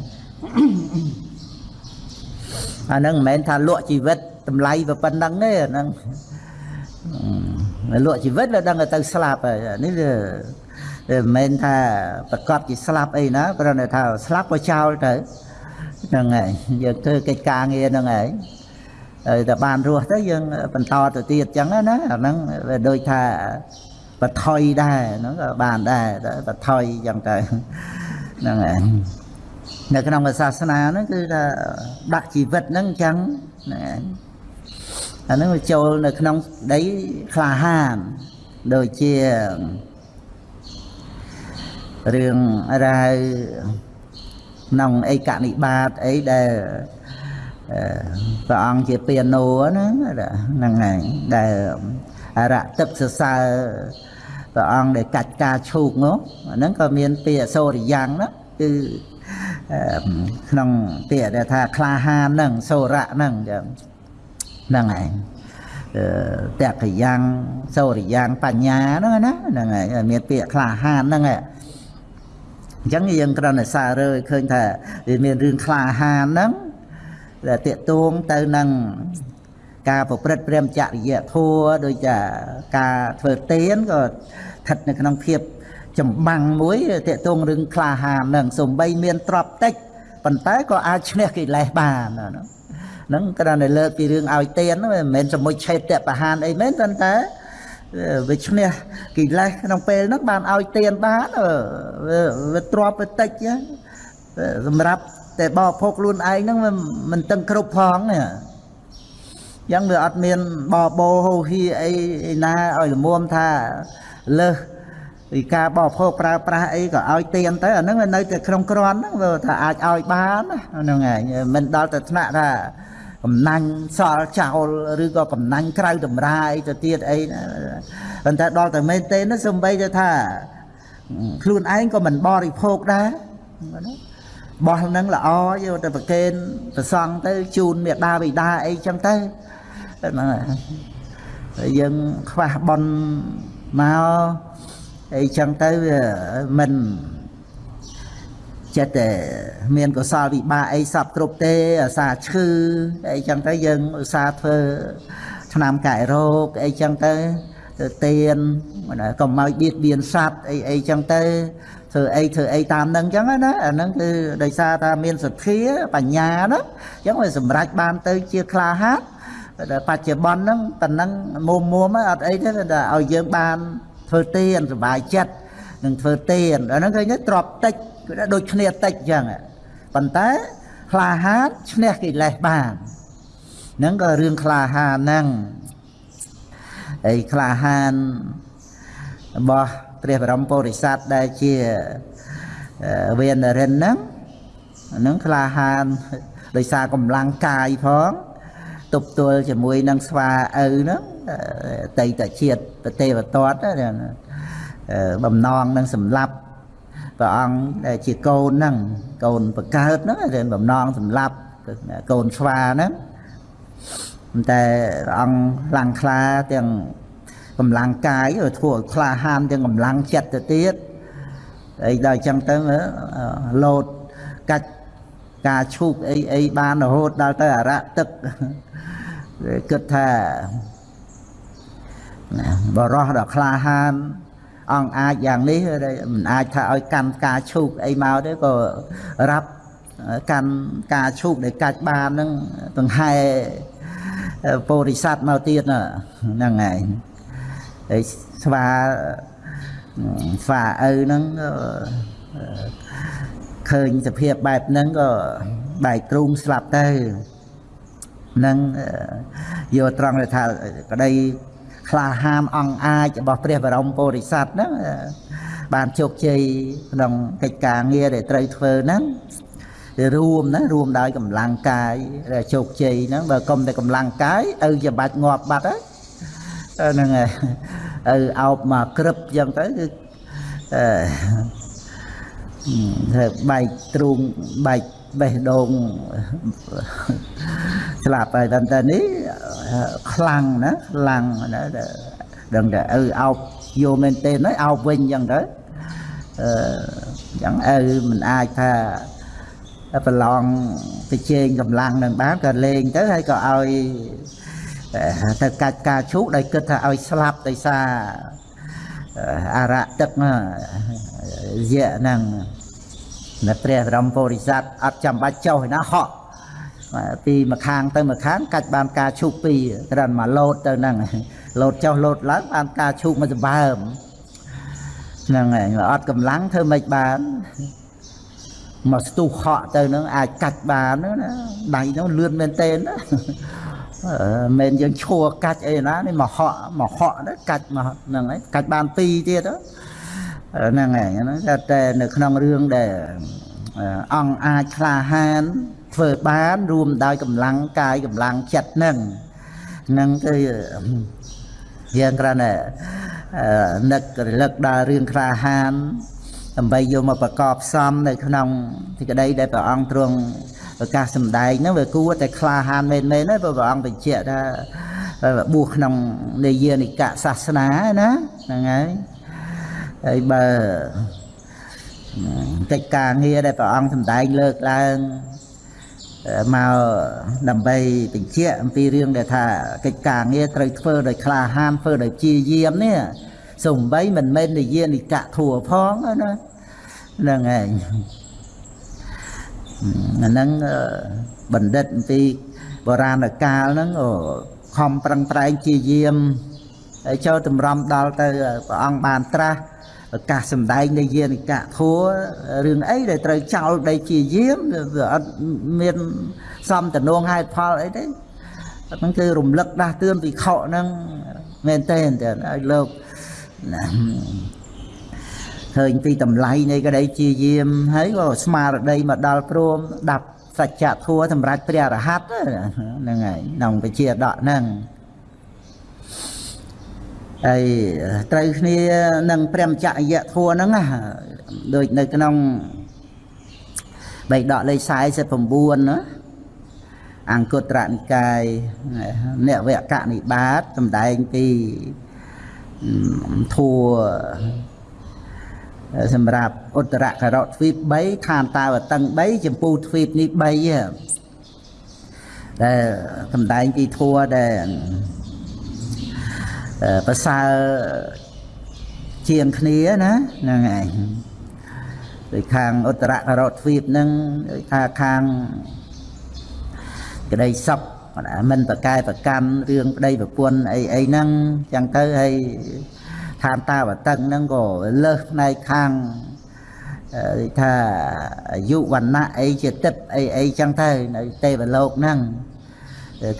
[SPEAKER 1] អាហ្នឹងមិនមែនថាលក់ជីវិតតម្លៃប៉ុណ្ណឹងទេអាហ្នឹងលក់ជីវិតវាដឹងទៅស្លាប់ហើយនេះវាមិនមែនថាប្រកាសជាស្លាប់អីណាព្រោះថាស្លាប់ក៏ចោលទៅ ហ្នឹងហើយយើងធ្វើកិច្ចការងារហ្នឹងហើយហើយតែបានរស់ទៅយើងបន្តទៅទៀតអញ្ចឹងណាអាហ្នឹងវាដូចថាបថុយដែរហ្នឹងក៏បានដែរតែបថុយអញ្ចឹងទៅហ្នឹងហើយនៅក្នុងសាសនាហ្នឹងគឺថាដាក់ជីវិតហ្នឹងអញ្ចឹងហ្នឹងអាហ្នឹងវាចូលនៅក្នុងដីក្លាហានដូចជារឿងរ៉ាវ ក្នុងអេកនិបាតអីដែលព្រះអង្គជាពាណូហ្នឹងហ្នឹងហើយដែលអរទឹកសរសើរព្រះអង្គដែលកាច់ការឈូកនោះហ្នឹងក៏មានពាក្យសូរិយ៉ាងណាគឺក្នុងពាក្យដែលថាក្លាហានហ្នឹងសូរៈហ្នឹងចឹងហ្នឹងឯងតកយ៉ាងសូរិយ៉ាងបញ្ញាហ្នឹងណាហ្នឹងហើយមានពាក្យក្លាហានហ្នឹងឯង អញ្ចឹងយើងគ្រាន់តែសាររើឃើញថាវាមានរឿងក្លាហានហ្នឹងដែលតេតួងទៅនឹងការប្រព្រឹត្តព្រមចរិយធัวដូចជាការធ្វើទានក៏ស្ថិតនៅក្នុងភាពចម្បាំងមួយតេតួងរឿងក្លាហានហ្នឹងសំបីមានទ្រព្យតិចប៉ុន្តែក៏អាចឈ្នះកិលេសបានហ្នឹងគ្រាន់តែលើកពីរឿងឲ្យទានមិនមែនសមុជឆេតបហានអីមែនប៉ុន្តែ វាឈ្នះកិលេសក្នុងពេលហ្នឹងបានឲ្យទានបានវាទ្របទៅតិចសម្រាប់តែបោភោគខ្លួនឯងហ្នឹងមិនតឹងគ្រប់ផងនេះយ៉ាងវាអត់មានបបោហូហៀអីណាឲ្យលមុំថាលើសពីការបោភោគប្រើប្រាស់អីក៏ឲ្យទៀនទៅអាហ្នឹងនៅតែក្នុងក្រាន់ហ្នឹងវាថាអាចឲ្យបានហ្នឹងឯងមិនដល់ទៅថ្នាក់ថា កំណាញ់សល់ចោលឬក៏កំណាញ់ក្រៅតម្រាយទៅទៀតអីណាប៉ុន្តែដល់តែមែនទេណាសំបីទៅថាខ្លួនឯងក៏មិនបរិភោគដែរបោះហ្នឹងល្អយកទៅប្រគេនប្រសង់ទៅជូនមេដាបិតាអីចឹងទៅហ្នឹងហើយយើងខ្វះបនមកអីចឹងទៅមិន ចិត្តតែមានកុសលវិបាកអីសពគ្រប់ទេអាសាឈឺអីចឹងទៅយើងឧស្សាហ៍ធ្វើឆ្នាំកែរោគអីចឹងទៅទៅទៀនកុំឲ្យបៀតបៀនសត្វអីអីចឹងទៅធ្វើអីធ្វើអីតាមនឹងចឹងណាអាហ្នឹងគឺដោយសារថាមានសទ្ធាបញ្ញាណាចឹងវាសម្រេចបានទៅជាក្លាហានតែបច្ចុប្បន្នហ្នឹងប៉ុណ្ណឹងមុំមុំអត់អីទេតែឲ្យយើងបានធ្វើទៀនសុបាយចិត្ត នឹងធ្វើទៀនអាហ្នឹងឃើញទេទ្របតិចគឺដូចគ្នាតិចចឹងប៉ុន្តែក្លាហានឈ្នះកិលេសបានហ្នឹងក៏រឿងក្លាហានហ្នឹងហើយក្លាហានរបស់ព្រះបរមពុរិស័ទដែលជាវេនរិនហ្នឹងហ្នឹងក្លាហានដោយសារកម្លាំងកាយផងទប់ទល់ជាមួយនឹងស្វាឪហ្នឹងតៃតជាតិប្រទេវតត បំណងនឹងសម្លាប់ព្រះអង្គដែលជាកូនហ្នឹងកូនបកើតហ្នឹងរឿងបំណងសម្លាប់កូនស្វាហ្នឹងតែព្រះអង្គខ្លាំងខ្លាទាំងកម្លាំងកាយធ្វើឲ្យក្លាហានទាំងកម្លាំងចិត្តទៅទៀតអីដល់អញ្ចឹងទៅលោតកាច់ការឈូកអីអីបានរហូតដល់ទៅអរៈទឹកគិតថាបរោះដល់ក្លាហាន អង្គអាចយ៉ាងនេះមិនអាចថាឲ្យកាន់ការឈូកអីមកទេក៏រាប់កាន់ការឈូកដែលកាច់បានហ្នឹងដង្ហែពោធិសត្វមកទៀតហ្នឹងហើយហើយស្វាស្វាឪហ្នឹងឃើញសភាពបែបហ្នឹងក៏បែកទ្រូងស្លាប់ទៅនឹងយកត្រង់ថាក្តី ក្លាហានអង្គអាចរបស់ព្រះបរមពុរិស័ទហ្នឹងបានជោគជ័យក្នុងកិច្ចការងារដែលត្រូវធ្វើហ្នឹងរួមណារួមដោយកម្លាំងកាយដែលជោគជ័យហ្នឹងបើកុំតែកម្លាំងកាយឪជាបាច់ងាប់បាត់ហើយហ្នឹងហើយឪអោបមកក្រឹបចឹងទៅគឺអឺធ្វើបែកទ្រូងបែក បេះដូងស្លាប់ហើយតែតែនេះខ្លាំងណាខ្លាំងណាដឹងតែឪអោបយកមែនទេណាអោបវិញចឹងទៅអឺចឹងឪមិនអាចថាប្រឡងទៅជែងកម្លាំងនឹងបានក៏លេងទៅហើយក៏ឲ្យទៅកាច់ការឈូកដោយគិតថាឲ្យស្លាប់ដោយសារអរៈទឹកយៈហ្នឹង នៅព្រះបរមពុរិស័ទអត់ចាំបាច់ចុះឯណាហក់ពីម្ខាងទៅម្ខាងកាច់បានការឈូកពីរត្រឹមមកលោតទៅហ្នឹងលោតចុះលោតឡើងបានការឈូកមួយសម្បើមហ្នឹងហើយអត់កម្លាំងធ្វើមិនបានមកស្ទុះហក់ទៅហ្នឹងអាចកាច់បានណាដៃហ្នឹងលឿនមែនតើណាមិនយើងឈួរកាច់អីណានេះមកហក់មកហក់ហ្នឹងកាច់មកហ្នឹងហើយកាច់បានពីរទៀត ហ្នឹងហើយហ្នឹងតែនៅក្នុងរឿងដែលអង្គអាចក្លាហានធ្វើបានរួមដោយកម្លាំងកាយកម្លាំងចិត្តហ្នឹងហ្នឹងគឺយើងគ្រាន់តែនឹករលឹកដល់រឿងក្លាហានដើម្បីយកមកប្រកបផ្សំនៅក្នុងទីក្តីដែលព្រះអង្គទ្រង់ប្រកាសសម្ដែងហ្នឹងវាគួរតែក្លាហានមែនមែនណាព្រះអង្គបញ្ជាក់ថាបួសក្នុងនិយានិកសាសនាណាហ្នឹងហើយ ហើយបើកិច្ចការងារដែលព្រះអង្គសម្ដែងលើកឡើងមកដើម្បីបញ្ជាក់អំពីរឿងដែលថាកិច្ចការងារត្រូវធ្វើដោយក្លាហានធ្វើដោយជាយាមនេះសំបីមិនមែននិយានិកៈធัวផងណាហ្នឹងឯងអាហ្នឹងបណ្ឌិតអំពីបុរាណកាលហ្នឹងខំប្រឹងប្រែងជាយាមហើយចូលតម្រាំដល់ទៅព្រះអង្គបានត្រាស់ឱ កាសសម្ដែងនៃយានិកៈធัวរឿងអីដែលត្រូវចោលដីជាយាមវាអត់មានសំតំណងហេតុផលអីទេហ្នឹងគឺរំលឹកដាស់តឿនពីខកហ្នឹងមែនទេតែឲ្យលោកឃើញពីតម្លៃនៃក្តីជាយាមហើយក៏ស្មារតីមកដល់ព្រមដាប់សច្ចធัวសម្រាប់ព្រះរហ័តហ្នឹងហើយក្នុងវិជាដកហ្នឹង ហើយត្រូវគ្នានឹងព្រះមចរិយធัวហ្នឹងណាដូចនៅក្នុងបៃដកលេខ49ណាអង្គត្រនិកាយនវកនិបាតសំដែងពីធัวសម្រាប់ឧត្តរករទ្វីប3ឋានតាវតឹង3ចម្ពោះទ្វីបនេះ3ដែលសំដែងពីធัวដែល អឺ ប្រសើរជាងគ្នាណាហ្នឹងឯងដូចខាងឧត្តរករតទ្វីបហ្នឹងដូចថាខាងក្តីសុខមិនប្រកែប្រកម្មរឿងប្តីប្រពន្ធអីអីហ្នឹងចឹងទៅហើយឋានតាវតឹងហ្នឹងក៏លើសផ្នែកខាងដូចថាអាយុវណ្ណៈអីជាទឹកអីអីចឹងទៅនៅទេវលោកហ្នឹង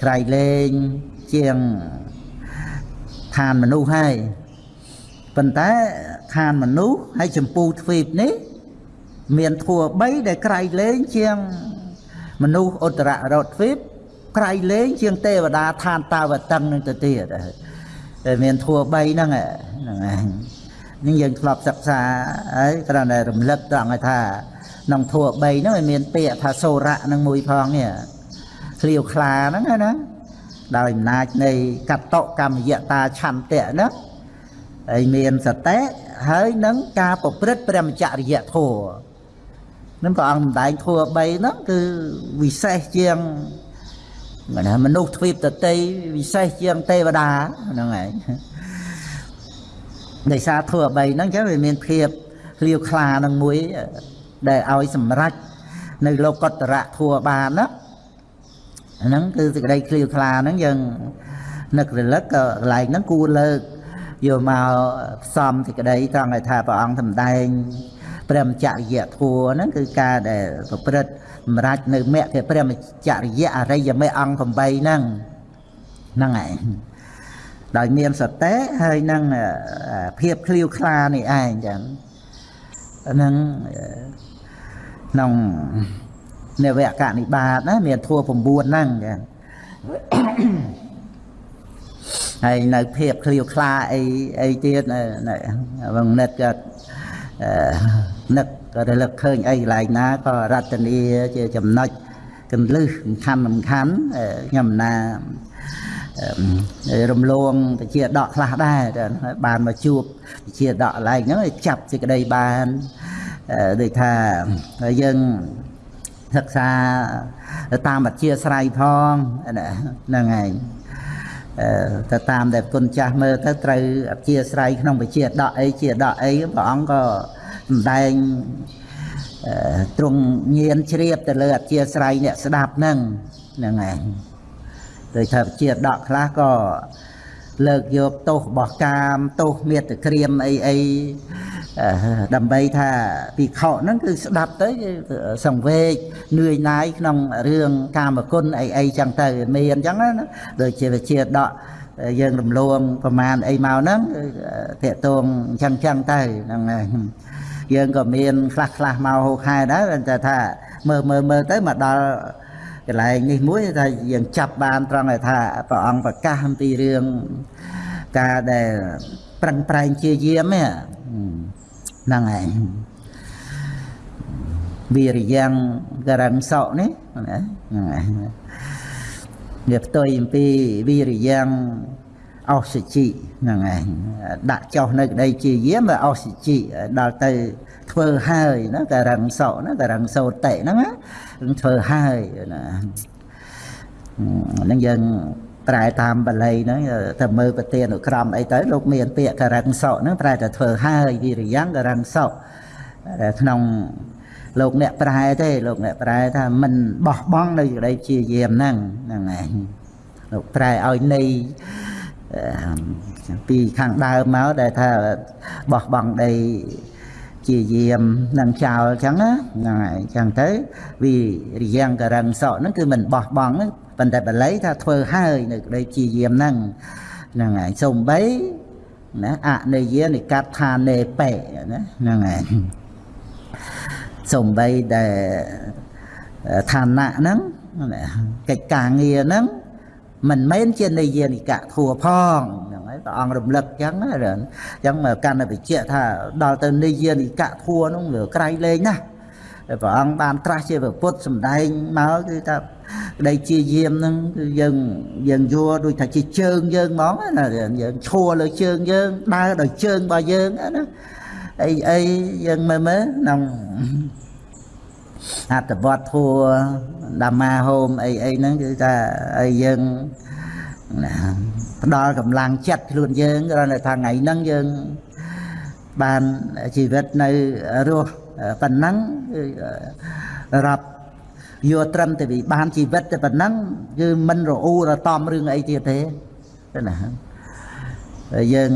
[SPEAKER 1] ក្រៃលែងជាង ឋានមនុស្សហើយប៉ុន្តែឋានមនុស្សហើយចម្ពូទ្វីបនេះមានធัว3ដែលក្រៃលែងជាងមនុស្សឧត្តររតទ្វីបក្រៃលែងជាងទេវតាឋានតាវតឹងនឹងទៅទៀតតែមានធัว3ហ្នឹងហ្នឹងឯងនេះយើងធ្លាប់សិក្សាហើយគ្រាន់តែរំលឹកត្រង់ឲ្យថាក្នុងធัว3ហ្នឹងវាមានពាក្យថាសូរៈនឹងមួយផងនេះឃ្លាវខ្លាហ្នឹងណា ដោយអំណាចនៃកតកម្មយតាឆន្ទៈហ្នឹងហើយមានសតិហើយនឹងការប្រព្រឹត្តព្រមចរិយធម៌នឹងព្រះអង្គសម្ដែងធម៌3ហ្នឹងគឺវិសេសជាងណាមនុស្សទ្វីបតតីវិសេសជាងទេវតាហ្នឹងឯងដោយសារធម៌3ហ្នឹងចឹងវាមានភាពឃ្លាវខ្លានឹងមួយដែលឲ្យសម្រេចនៅលោកតរៈធัวបានណា ហ្នឹងគឺសេចក្តីឃ្លាវខ្លាហ្នឹងយើងនឹករលឹកក៏កន្លែងហ្នឹងគួរលើកយកមកផ្សំសេចក្តីត្រង់ឲ្យថាព្រះអង្គសម្ដែងព្រមចរិយធัวហ្នឹងគឺការដែលប្រព្រឹត្តសម្រាប់នៅមគ្គព្រមចរិយអរិយមេអង្គ8ហ្នឹងហ្នឹងឯងដោយមានសតិហើយនឹងភាពឃ្លាវខ្លានេះឯងចឹងហ្នឹងក្នុង នវកនិបាតណាមានធัว9ហ្នឹងចឹងហើយនៅភាពឃ្លាវខ្លាអីអីទៀតវងនិតក៏នឹកក៏រលឹកឃើញអីកន្លែងណាក៏រតនីជាចំណុចកន្លឹះសំខាន់សំខាន់ខ្ញុំណារំលងតិជាដកខ្លះដែរបានមកជួបតិជាដកកន្លែងហ្នឹងចាប់សេចក្តីបានដូចថាយើង សិក្សាតាមអធិស្រ័យផងហ្នឹងឯងទៅតាមដែលគុណចាស់មើលទៅត្រូវអធិស្រ័យក្នុងវិជាដកអីជាដកអីព្រះអង្គក៏សម្ដែងទ្រង់ញៀនជ្រាបទៅលើអធិស្រ័យអ្នកស្ដាប់ហ្នឹងហ្នឹងឯងដោយថាជាដកខ្លះក៏លើកយកទោសរបស់កាមទោសមេត្តក្រៀមអីអី ដើម្បីថាពិខុហ្នឹងគឺស្ដាប់ទៅសង្វេគនឿយណាយក្នុងរឿងកាមគុណអីអីចឹងទៅមានអញ្ចឹងណាដូចជាវិជាដកយើងរំលងប្រមាណអីមកហ្នឹងតេតងអញ្ចឹងចឹងទៅហ្នឹងយើងក៏មានខ្លះខ្លះមកហូខែដែរតែថាមើលមើលមើលទៅមកដល់កន្លែងនេះមួយថាយើងចាប់បានត្រង់ថាព្រះអង្គប្រកាសអំពីរឿងការដែលប្រឹងប្រែងជាយាមហ្នឹង ឯងវិរិយ៉ាងករងសក់នេះណាហ្នឹងឯងវាផ្ទុយអំពីវិរិយ៉ាងអោសជីហ្នឹងឯងដាក់ចុះនៅក្តីជាយាមវាអោសជីដល់ទៅធ្វើហើយណាករងសក់ណាករងសោតិហ្នឹងណាធ្វើហើយណាហ្នឹងយើង ប្រែតាមបាលីហ្នឹងទៅមើលប្រទានុក្រមអីទៅលោកមានពាក្យករិងសក់ហ្នឹងប្រែតែធ្វើហើយវិរិយ៉ាងករិងសក់ក្នុងលោកអ្នកប្រែទេលោកអ្នកប្រែថាមិនបោះបង់នៅក្តីជាយាមហ្នឹងហ្នឹងឯងលោកប្រែឲ្យនៃពីខាងដើមមកដែលថាបោះបង់ដីជាយាមនឹងចោលអញ្ចឹងណាហ្នឹងហើយអញ្ចឹងទៅវិរិយ៉ាងករងសក់ហ្នឹងគឺមិនបោះបង់ហ្នឹង ប៉ុន្តែបល័យថាធ្វើហើយនៅក្តីជាយាមហ្នឹងហ្នឹងហើយសំបីណាអនិយានិកដ្ឋានេបេណាហ្នឹងហើយសំបីដែលឋានៈហ្នឹងកិច្ចការងារហ្នឹងមិនមែនជានិយានិកៈធัวផងហ្នឹងហើយព្រះអង្គរំលឹកអញ្ចឹងណាអញ្ចឹងមកកាន់តែបញ្ជាក់ថាដល់ទៅនិយានិកៈធัวហ្នឹងវាក្រៃលែងណាស់ព្រះអង្គបានត្រាស់ជាពុទ្ធសំដែងមកគឺថា ក្តីជាយាមហ្នឹងគឺយើងយើងយល់ដូចថាជាជើងយើងហ្មងណាយើងឈួរលើជើងយើងដើរដោយជើងរបស់យើងណាអីអីយើងមើលមើលក្នុងអត្តវត្តធัวដាមាហូមអីអីហ្នឹងគឺថាឲ្យយើងណាផ្ដល់កម្លាំងចិត្តខ្លួនយើងគ្រាន់តែថាថ្ងៃហ្នឹងយើងបានជីវិតនៅរស់ប៉ុណ្ណឹងរាប់ យកត្រឹមតែវាបានជីវិតតែប៉ុណ្ណឹងគឺមិនរអ៊ូរតំរឿងអីទៀតទេណាយើង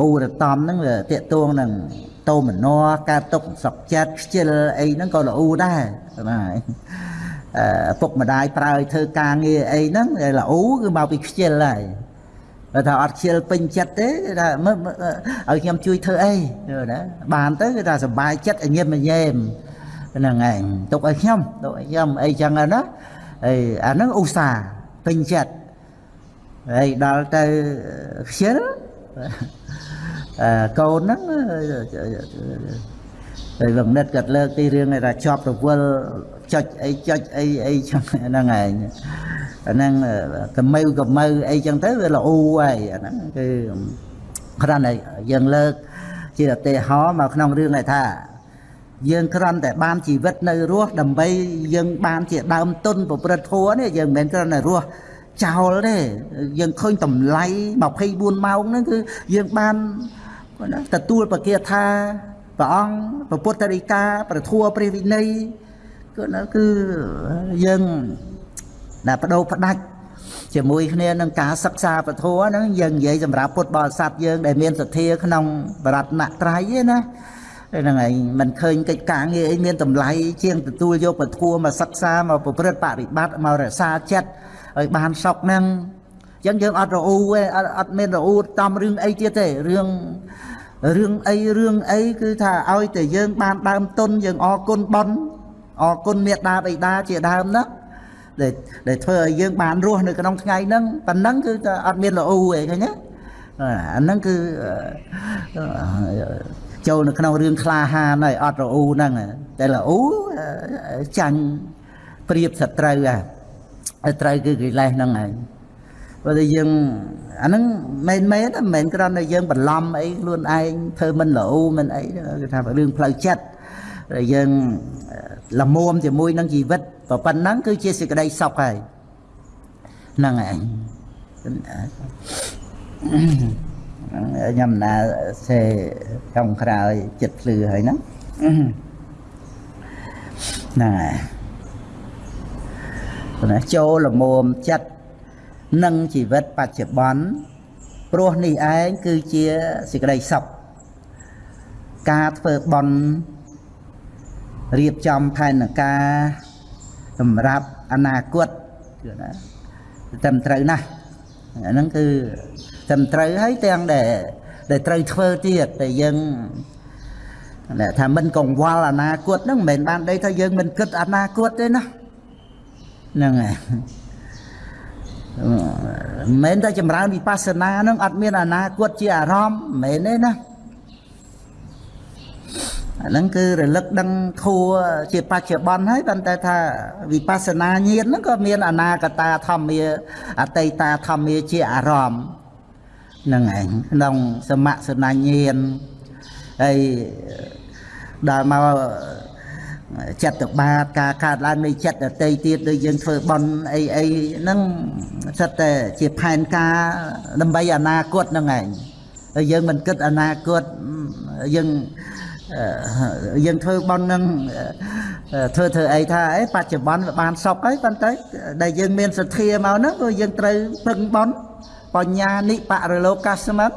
[SPEAKER 1] អ៊ូរតំហ្នឹងវាតាកតួងនឹងតោមនរការຕົកសក់ចិត្តខ្ជិលអីហ្នឹងក៏រអ៊ូដែរណាឪពុកម្ដាយប្រើឲ្យធ្វើការងារអីហ្នឹងរអ៊ូគឺមកពីខ្ជិលហើយបើថាអត់ខ្ជិលពេញចិត្តទេថាមើលឲ្យខ្ញុំជួយធ្វើអីណាបានទៅគឺថាសុបាយចិត្តញញឹមញែម ហ្នឹងឯងទុកឲ្យខ្ញុំទុកឲ្យខ្ញុំអីចឹងណាអីអាហ្នឹងឧស្សាហ៍ពេញចិត្តហើយដល់ទៅខ្ជិលអឺកូនហ្នឹងហើយវងនិតគាត់លើកទីរឿងថាជាប់រវល់ចុចអីចុចអីអីចឹងហ្នឹងឯងអាហ្នឹងកម្ៅកម្ៅអីចឹងទៅវាល្អហើយអាហ្នឹងគឺគ្រាន់តែយើងលើកជាឧទាហរណ៍មកក្នុងរឿងនេះថា យើងគ្រាន់តែបានជីវិតនៅរស់ដើម្បីយើងបានជាដើមទុនប្រព្រឹត្តធម៌នេះយើងមិនមែនគ្រាន់តែរស់ចោលទេយើងឃើញតម្លៃ24ម៉ោងហ្នឹងគឺយើងបានទទួលប្រកាសថាព្រះអង្គព្រះពុទ្ធរិកាប្រធัวព្រះវិន័យគឺគឺយើងដែលបដូរផ្ដាច់ជាមួយគ្នានឹងការសិក្សាពធហ្នឹងយើងនិយាយសម្រាប់ពុទ្ធបរិស័ទយើងដែលមានសទ្ធាក្នុងបរតនត្រ័យណា ហ្នឹងហើយមិនឃើញកិច្ចការងារអីមានតម្លៃជាងទទួលយកពធមកសិក្សាមកប្រព្រឹត្តបរិបត្តិមករក្សាចិត្តឲ្យបានសុខហ្នឹងអញ្ចឹងយើងអត់រអ៊ូទេអត់មានរអ៊ូតំរឿងអីទៀតទេរឿងរឿងអីរឿងអីគឺថាឲ្យតែយើងបានដើមទុនយើងអរគុណបនអរគុណមេត្តាបិតាជាដើមណាដែលដែលធ្វើឲ្យយើងបានរស់នៅក្នុងថ្ងៃហ្នឹងប៉ុណ្ណឹងគឺថាអត់មានរអ៊ូទេឃើញទេអាហ្នឹងគឺ ចូលនៅក្នុងរឿងក្លាហានហើយអត់រអ៊ូហ្នឹងតែរអ៊ូចាញ់ព្រៀបសត្រូវហ่ะត្រូវគឺកិលេសហ្នឹងហើយព្រោះតែយើងអាហ្នឹងមិនមែនមិនមែនគ្រាន់តែយើងបន្លំអីខ្លួនឯងធ្វើមិនរអ៊ូមិនអីគឺថារឿងផ្លូវចិត្តយើងលមុំជាមួយនឹងជីវិតប៉ុណ្ណឹងគឺជាសេចក្តីសុខហើយហ្នឹងឯង ខ្ញុំណាសេចុងក្រោយចិត្តភ្លឺហើយហ្នឹងហ្នឹងហើយណាចូលលមុំចិត្តនឹងជីវិតបច្ចុប្បន្នព្រោះនេះឯងគឺជាសេចក្តីសុខការធ្វើបន់រៀបចំផែនការសម្រាប់អនាគតគឺណាត្រឹមត្រូវណាស់អាហ្នឹងគឺ ត្រឹមត្រូវហើយទាំងដែលដែលត្រូវធ្វើទៀតតែយើងថាមិនកង្វល់អនាគតហ្នឹងមិនមែនបានដីថាយើងមិនគិតអនាគតទេណាហ្នឹងហើយមិនមែនតែចម្រើនវិបស្សនាហ្នឹងអត់មានអនាគតជាអារម្មណ៍មិនមែនទេណាអាហ្នឹងគឺរលឹកដឹងធัวជាបច្ចុប្បន្នហើយប៉ុន្តែថាវិបស្សនាញាណហ្នឹងក៏មានអនាគតាធម្មាអតីតាធម្មាជាអារម្មណ៍ហ្នឹងឯងក្នុងសមសនញាណហើយដល់មកចិត្តបាតការកើតឡើងនៃចិត្តដតីទៀតដូចយើងធ្វើបន់អីអីហ្នឹងសិតតែជាផែនការដើម្បីអនាគតហ្នឹងឯងហើយយើងមិនគិតអនាគតយើងយើងធ្វើបន់នឹងធ្វើធ្វើអីថាអីបច្ចុប្បន្នវាបានសុខហើយប៉ុន្តែដែលយើងមានសទ្ធាមកហ្នឹងគឺយើងត្រូវពឹងបន់ បញ្ញានិបរលោកសមិទ្ធ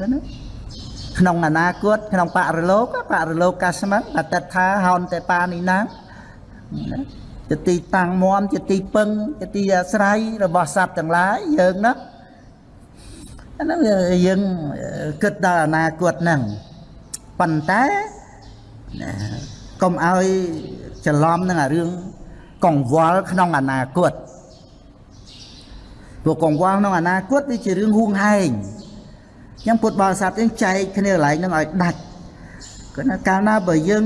[SPEAKER 1] ណាក្នុងអនាគតក្នុងបរលោកបរលោកកាស្មិទ្ធអតិថាហោនទេបានីណាជាទីតាំងមមជាទីពឹងជាទីអាស្រ័យរបស់សត្វទាំងឡាយយើងណាអាហ្នឹងយើងគិតដល់អនាគតហ្នឹងប៉ុន្តែកុំឲ្យច្រឡំនឹងអារឿងកង្វល់ក្នុងអនាគត ព្រោះកង្វល់ក្នុងអនាគតវាជារឿងហួងហែងអញ្ចឹងពុទ្ធបរិស័ទយើងចែកគ្នាកន្លែងហ្នឹងឲ្យដាច់គឺណាកាលណាបើយើង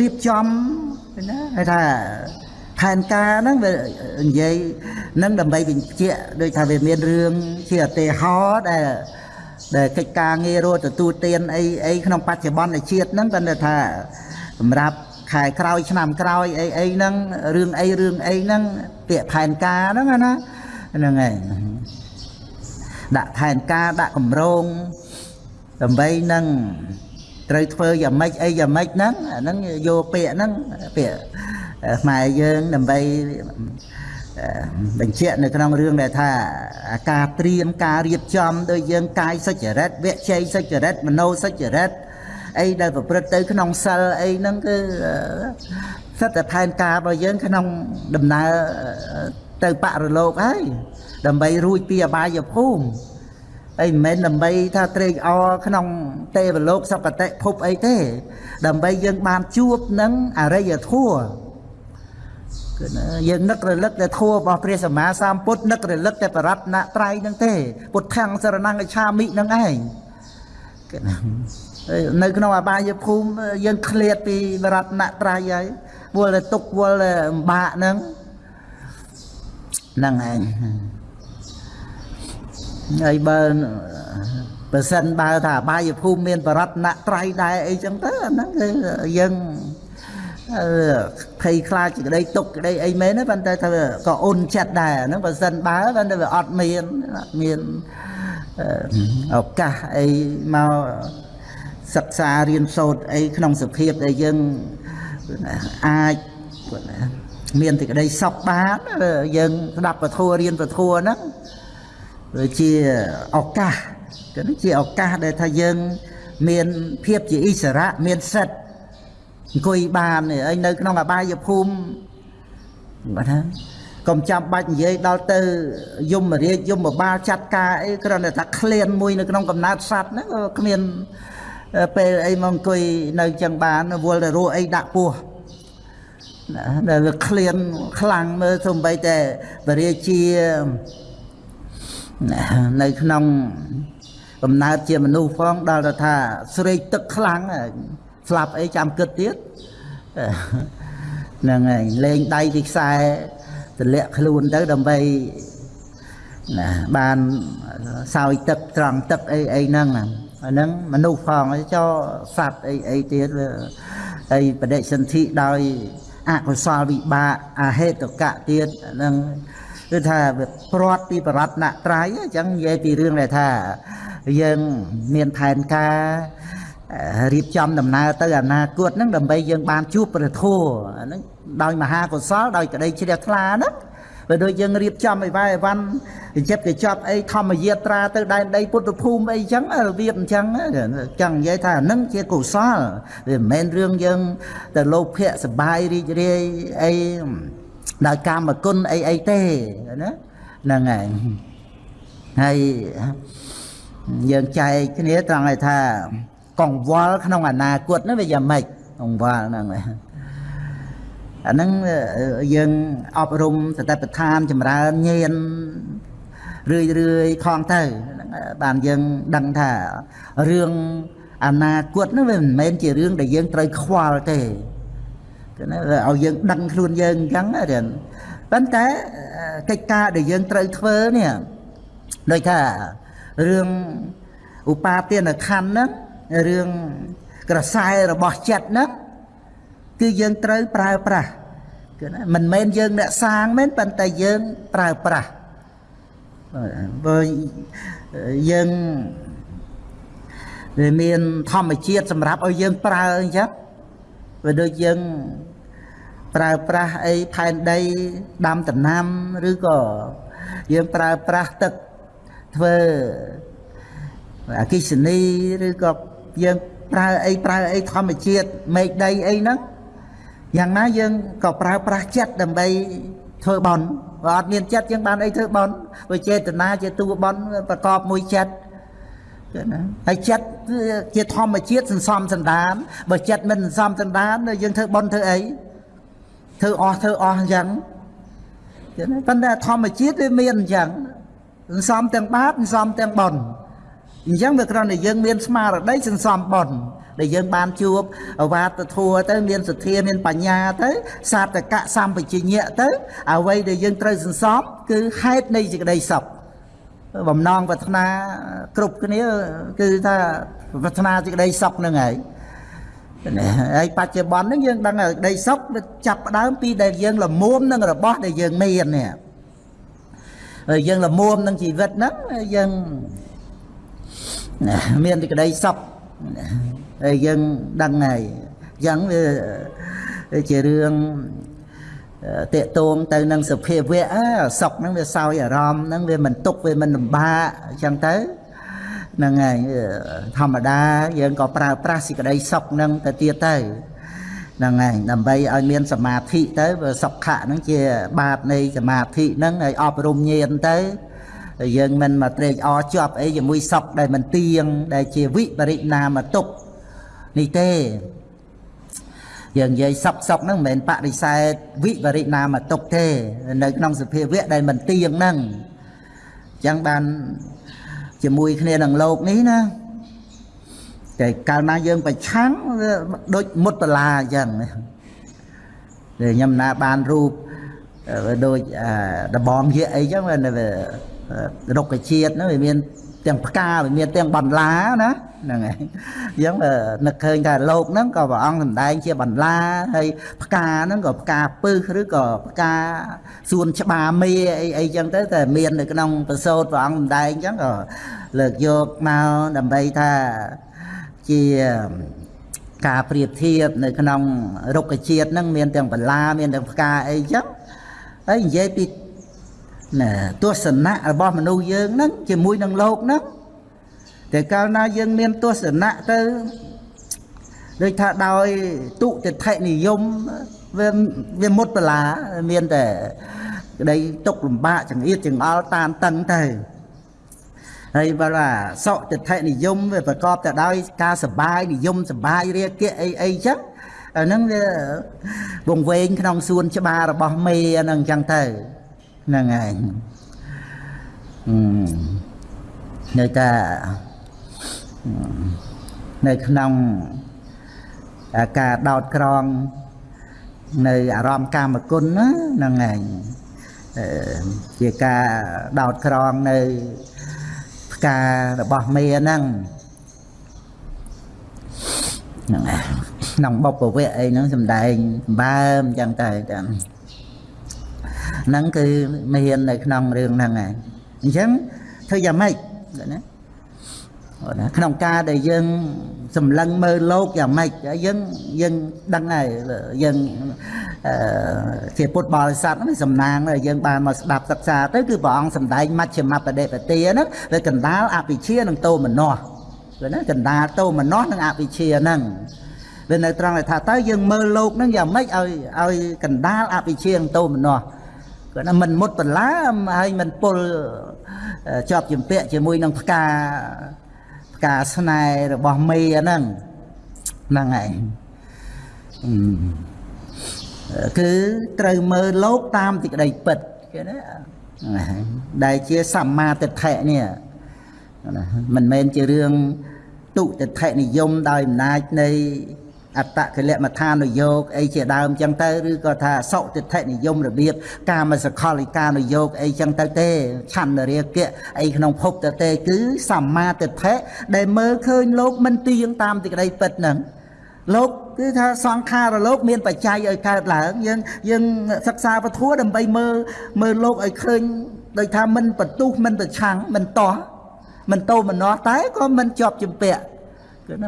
[SPEAKER 1] រៀបចំណាគេថាផែនការហ្នឹងវានិយាយនឹងដើម្បីបញ្ជាក់ដូចថាវាមានរឿងជាឧទាហរណ៍ដែលដែលកិច្ចការងាររត់ទទួលទានអីអីក្នុងបច្ចុប្បន្នជាតិហ្នឹងគាត់ថាសម្រាប់ខែក្រោយឆ្នាំក្រោយអីអីហ្នឹងរឿងអីរឿងអីហ្នឹងពាក្យផែនការហ្នឹងណា ហ្នឹងហើយដាក់ផែនការដាក់កម្រងដើម្បីនឹងត្រូវធ្វើយ៉ាងម៉េចអីយ៉ាងម៉េចហ្នឹងអាហ្នឹងយកពាក្យហ្នឹងពាក្យខ្មែរយើងដើម្បីបញ្ជាក់នៅក្នុងរឿងដែលថាការត្រៀមការរៀបចំដោយយើងកាយសុចរិតវជ័យសុចរិតមโนសុចរិតអីដែលប្រព្រឹត្តទៅក្នុងសិលអីហ្នឹងគឺសិតតែផែនការរបស់យើងក្នុងដំណើរ ទៅបរលោកហើយដើម្បីរួចពីអបាយភូមិអីមិនមែនដើម្បីថាត្រេកអរក្នុងទេវលោកសកតិភពអីទេ ដើម្បីយើងបានជួបនឹងអរិយធម៌គឺយើងនឹករលឹកតែធัวរបស់ព្រះសម្មាសម្ពុទ្ធនឹករលឹកតែបរតនត្រ័យហ្នឹងទេពុទ្ធាំងសរណង្កឆាមិហ្នឹងឯងគឺនៅក្នុងអបាយភូមិយើងឃ្លាតពីបរតនត្រ័យហើយវល់តែទុកវល់តែលំបាកហ្នឹង ហ្នឹងឯងហើយបើបើសិនបើថាអបាយភូមិមានបរតនត្រ័យដែរអីចឹងទៅអាហ្នឹងគឺយើងភ័យខ្លាចក្តីទុកក្តីអីមែនទេប៉ុន្តែថាក៏អ៊ុនចិត្តដែរហ្នឹងបើសិនបើប៉ុន្តែវាអត់មានអត់មានឱកាសអីមកសិក្សារៀនសូត្រអីក្នុងសភាពដែលយើងអាច មានទីក្តីសុខបានយើងស្ដាប់ពធរៀនពធហ្នឹងវាជាឱកាសគឺជាឱកាសដែលថាយើង មានភាពជាអិសរៈមានសិទ្ធិអង្គុយបានឯងនៅក្នុងអបាយភូមិបាទថាកុំចាំបាច់និយាយដល់ទៅយមរាជយមបាលចាត់ការអីគ្រាន់តែថាក្លៀនមួយនៅក្នុងកំណើតសัตว์ហ្នឹងក៏គ្មានពេលអីមកអង្គុយនៅចឹងបានវល់តែរស់អីដាក់ពោះ ដែលវាក្លៀនខ្លាំងមើលសំបីតែបរិជានៅក្នុងកំណើតជាមនុស្សផងដល់ទៅថាស្រេកទឹកខ្លាំងស្លាប់អីចាំគិតទៀតហ្នឹងហើយលេងដៃពីខ្សែទម្លាក់ខ្លួនទៅដើម្បីណាបានសោយទឹកត្រង់ទឹកអីអីហ្នឹងអាហ្នឹងមនុស្សផងចោសัตว์អីអីទៀតអីបដិសន្ធិដោយ អកុសលវិបាកអហេតុកៈទៀតហ្នឹងគឺថាវាព្រាត់ពីបរតនត្រ័យអញ្ចឹងនិយាយពីរឿងដែលថាយើងមានផែនការរៀបចំដំណើរទៅអនាគតហ្នឹងដើម្បីយើងបានជួបព្រះធម៌ហ្នឹងដោយមហាកុសលដោយក្តីជ្រះថ្លាហ្នឹង បើដូចយើងរៀបចំអីវ៉ៃអីវ៉ាន់ចិត្តកញ្ចប់អីធម្មយាត្រាទៅដែនដីពុទ្ធភូមិអីចឹងរបៀបអញ្ចឹងចឹងនិយាយថាហ្នឹងជាកុសលវាមិនមែនរឿងយើងទៅលោភៈសបាយរីករាយអីដោយកាមគុណអីអីទេណាហ្នឹងហើយហើយយើងចែកគ្នាត្រង់ឲ្យថាកង្វល់ក្នុងអនាគតនោះវាយ៉ាងម៉េចកង្វល់ហ្នឹង អាហ្នឹងយើងអប់រំសតិប្បដ្ឋានចម្រើនញៀនរឿយរឿយខំទៅបានយើងដឹងថារឿងអនាគតនោះវាមិនមែនជារឿងដែលយើងត្រូវខ្វល់ទេគឺណាឲ្យយើងដឹងខ្លួនយើងអញ្ចឹងរៀនប៉ុន្តែកិច្ចការដែលយើងត្រូវធ្វើនេះដូចថារឿងឧបាទានខណ្ឌហ្នឹងរឿងក្រសែរបស់ចិត្តហ្នឹង គឺយើងត្រូវប្រើប្រាស់គឺណាមិនមែនយើងអ្នកសាងមែនប៉ុន្តែយើងប្រើប្រាស់បើយើងវាមានធម្មជាតិសម្រាប់ឲ្យយើងប្រើអញ្ចឹងវាដូចយើងប្រើប្រាស់អីផែនដីដាំដំណាំឬក៏យើងប្រើប្រាស់ទឹកធ្វើអគិសនីឬក៏យើងប្រើអីប្រើអីធម្មជាតិមេឃដីអីហ្នឹង យ៉ាងណាយើងក៏ប្រើប្រាស់ចិត្តដើម្បីធ្វើបន់បើអត់មានចិត្តយើងបានអីធ្វើបន់បើចេតនាជាតួបន់ប្រកបមួយចិត្តចឹងណាហើយចិត្តជាធម្មជាតិសន្សំសន្តានបើចិត្តមិនសន្សំសន្តានយើងធ្វើបន់ធ្វើអីធ្វើអស់ធ្វើអស់អញ្ចឹងចឹងណាប៉ុន្តែធម្មជាតិវាមានអញ្ចឹងសន្សំទាំងបាបសន្សំទាំងបន់អញ្ចឹងវាគ្រាន់តែយើងមានស្មារតីសន្សំបុណ្យ ដែលយើងបានជួបអវាទធัวទៅមានសទ្ធាមានបញ្ញាទៅសាតកៈសម្បជញ្ញៈទៅអ្វីដែលយើងត្រូវសន្សំគឺហេតុនៃសេចក្តីសុខបំណងប្រាថ្នាគ្រប់គ្នាគឺថាប្រាថ្នាសេចក្តីសុខហ្នឹងហើយហើយបច្ចុប្បន្នហ្នឹងយើងដឹងសេចក្តីសុខវាចាប់ផ្ដើមពីដែលយើងលមុំនឹងរបស់ដែលយើងមាននេះហើយយើងល្មមនឹងជីវិតហ្នឹងយើងមានទីក្តីសុខ ហើយយើងដឹងហើយអញ្ចឹងវាជារឿងតេតងទៅនឹងសភាវៈសុខហ្នឹងវាសោយអារម្មណ៍ហ្នឹងវាមិនទុកវាមិនលំបាកអញ្ចឹងទៅហ្នឹងហើយធម្មតាយើងក៏ប្រើប្រាស់សេចក្តីសុខហ្នឹងទៅទៀតទៅហ្នឹងហើយដើម្បីឲ្យមានសមាធិទៅសុខៈហ្នឹងជាបាតនៃសមាធិហ្នឹងឲ្យអប់រំញាណទៅយើងមិនមកត្រេកអរជាប់អីជាមួយសុខដែលមិនទៀងដែលជាវិបរិណាមតុក នេះទេយើងនិយាយសពសពហ្នឹងមិនមែនបដិសេធវិបរិណាមតុកទេនៅក្នុងសភាវៈដែលមិនទៀងហ្នឹងអញ្ចឹងបានជាមួយគ្នានឹងលោកនេះណាតែកាលណាយើងប្រឆាំងដូចមុតបលាអញ្ចឹងខ្ញុំណាបានរូបដូចដបងជាអីចឹងរុក្ខជាតិហ្នឹងវាមាន ទាំងផ្កាវាមានទាំងបន្លាណាហ្នឹងហើយអញ្ចឹងនឹកឃើញថាលោកហ្នឹងក៏ព្រះអង្គសម្ដែងជាបន្លាហើយផ្កាហ្នឹងក៏ផ្កាពឹសឬក៏ផ្កាសួនច្បារមេអីអីចឹងទៅតែមាននៅក្នុងប្រសូតព្រះអង្គសម្ដែងអញ្ចឹងក៏លើកយកមកដើម្បីថាជាការប្រៀបធៀបនៅក្នុងរុក្ខជាតិហ្នឹងមានទាំងបន្លាមានទាំងផ្កាអីចឹងហើយនិយាយពីណា ទស្សនៈរបស់មនុស្សយើងហ្នឹងជាមួយនឹងលោកហ្នឹងតែកាលណាយើងមានទស្សនៈទៅដូចថាដោយទុតិថិនិយមវាវាមុតបលាមានតែក្តីទុកលំបាកចង្អៀតចង្អល់តានតឹងទៅហើយបើថាសុតិថិនិយមវាប្រកបទៅដោយការសបាយនិយមសបាយរាគៈអីអីចឹងអាហ្នឹងវាវងវែងក្នុងសួនច្បាររបស់មេហ្នឹងចឹងទៅ ហ្នឹងឯងនៅតែនៅក្នុងការដោតក្រង នៅអារម្មណ៍កាមគុណណាហ្នឹងឯងជាការដោតក្រងនៅផ្ការបស់មេហ្នឹងហ្នឹងក្នុងបុព្វវៈអីហ្នឹងសំដែងបើមអញ្ចឹងតែចាំ ហ្នឹងគឺមាននៅក្នុងរឿងហ្នឹងឯងអញ្ចឹងធ្វើយ៉ាងម៉េចណាណាក្នុងការដែលយើងសម្លឹងមើលលោកយ៉ាងម៉េចយើងយើងដឹងហើយយើងជាពុទ្ធបរិស័ទហ្នឹងសំណាងយើងបានមកស្ដាប់សិក្សាទៅគឺព្រះអង្គសម្ដែងមជ្ឈមបដិបទាហ្នឹងវាកណ្ដាលអភិជានិងតោមនោឃើញណាកណ្ដាលតោមនោនិងអភិជាហ្នឹងវានៅត្រង់ថាតើយើងមើលលោកហ្នឹងយ៉ាងម៉េចឲ្យឲ្យកណ្ដាលអភិជានិងតោមនោ គាត់ថាមិនមុតបន្លាហើយមិនពុលជាប់ជំពាក់ជាមួយនឹងផ្កាផ្កាស្នេហ៍របស់មេហ្នឹងហ្នឹងឯងគឺត្រូវមើលលោកតាមទីក្តីពិតគេណាដែលជាសម្មាទិដ្ឋិនេះមិនមែនជារឿងទុតិដ្ឋិនិយមដោយអំណាចនៃ អត្តកិលមដ្ឋានយោគអីជាដើមចឹងទៅឬក៏ថាសុតិដ្ឋិនិយមរបៀបកាមសកលិកានយោគអីចឹងទៅទេឆន្ទរាគៈអីក្នុងភពទៅទេ គឺសម្មាទិដ្ឋិដែលមើលឃើញលោកមិនទៀងតាមទីក្តីពិតហ្នឹងលោកគឺថាសង្ខារលោក មានបច្ច័យឲ្យកើតឡើងយើងយើងសិក្សាពធដើម្បីមើលមើលលោកឲ្យឃើញដោយថាមិនបន្ទុះមិនប្រឆាំងមិនតោះមិនតោមនោះតែក៏មិនជាប់ជំពាក់គឺ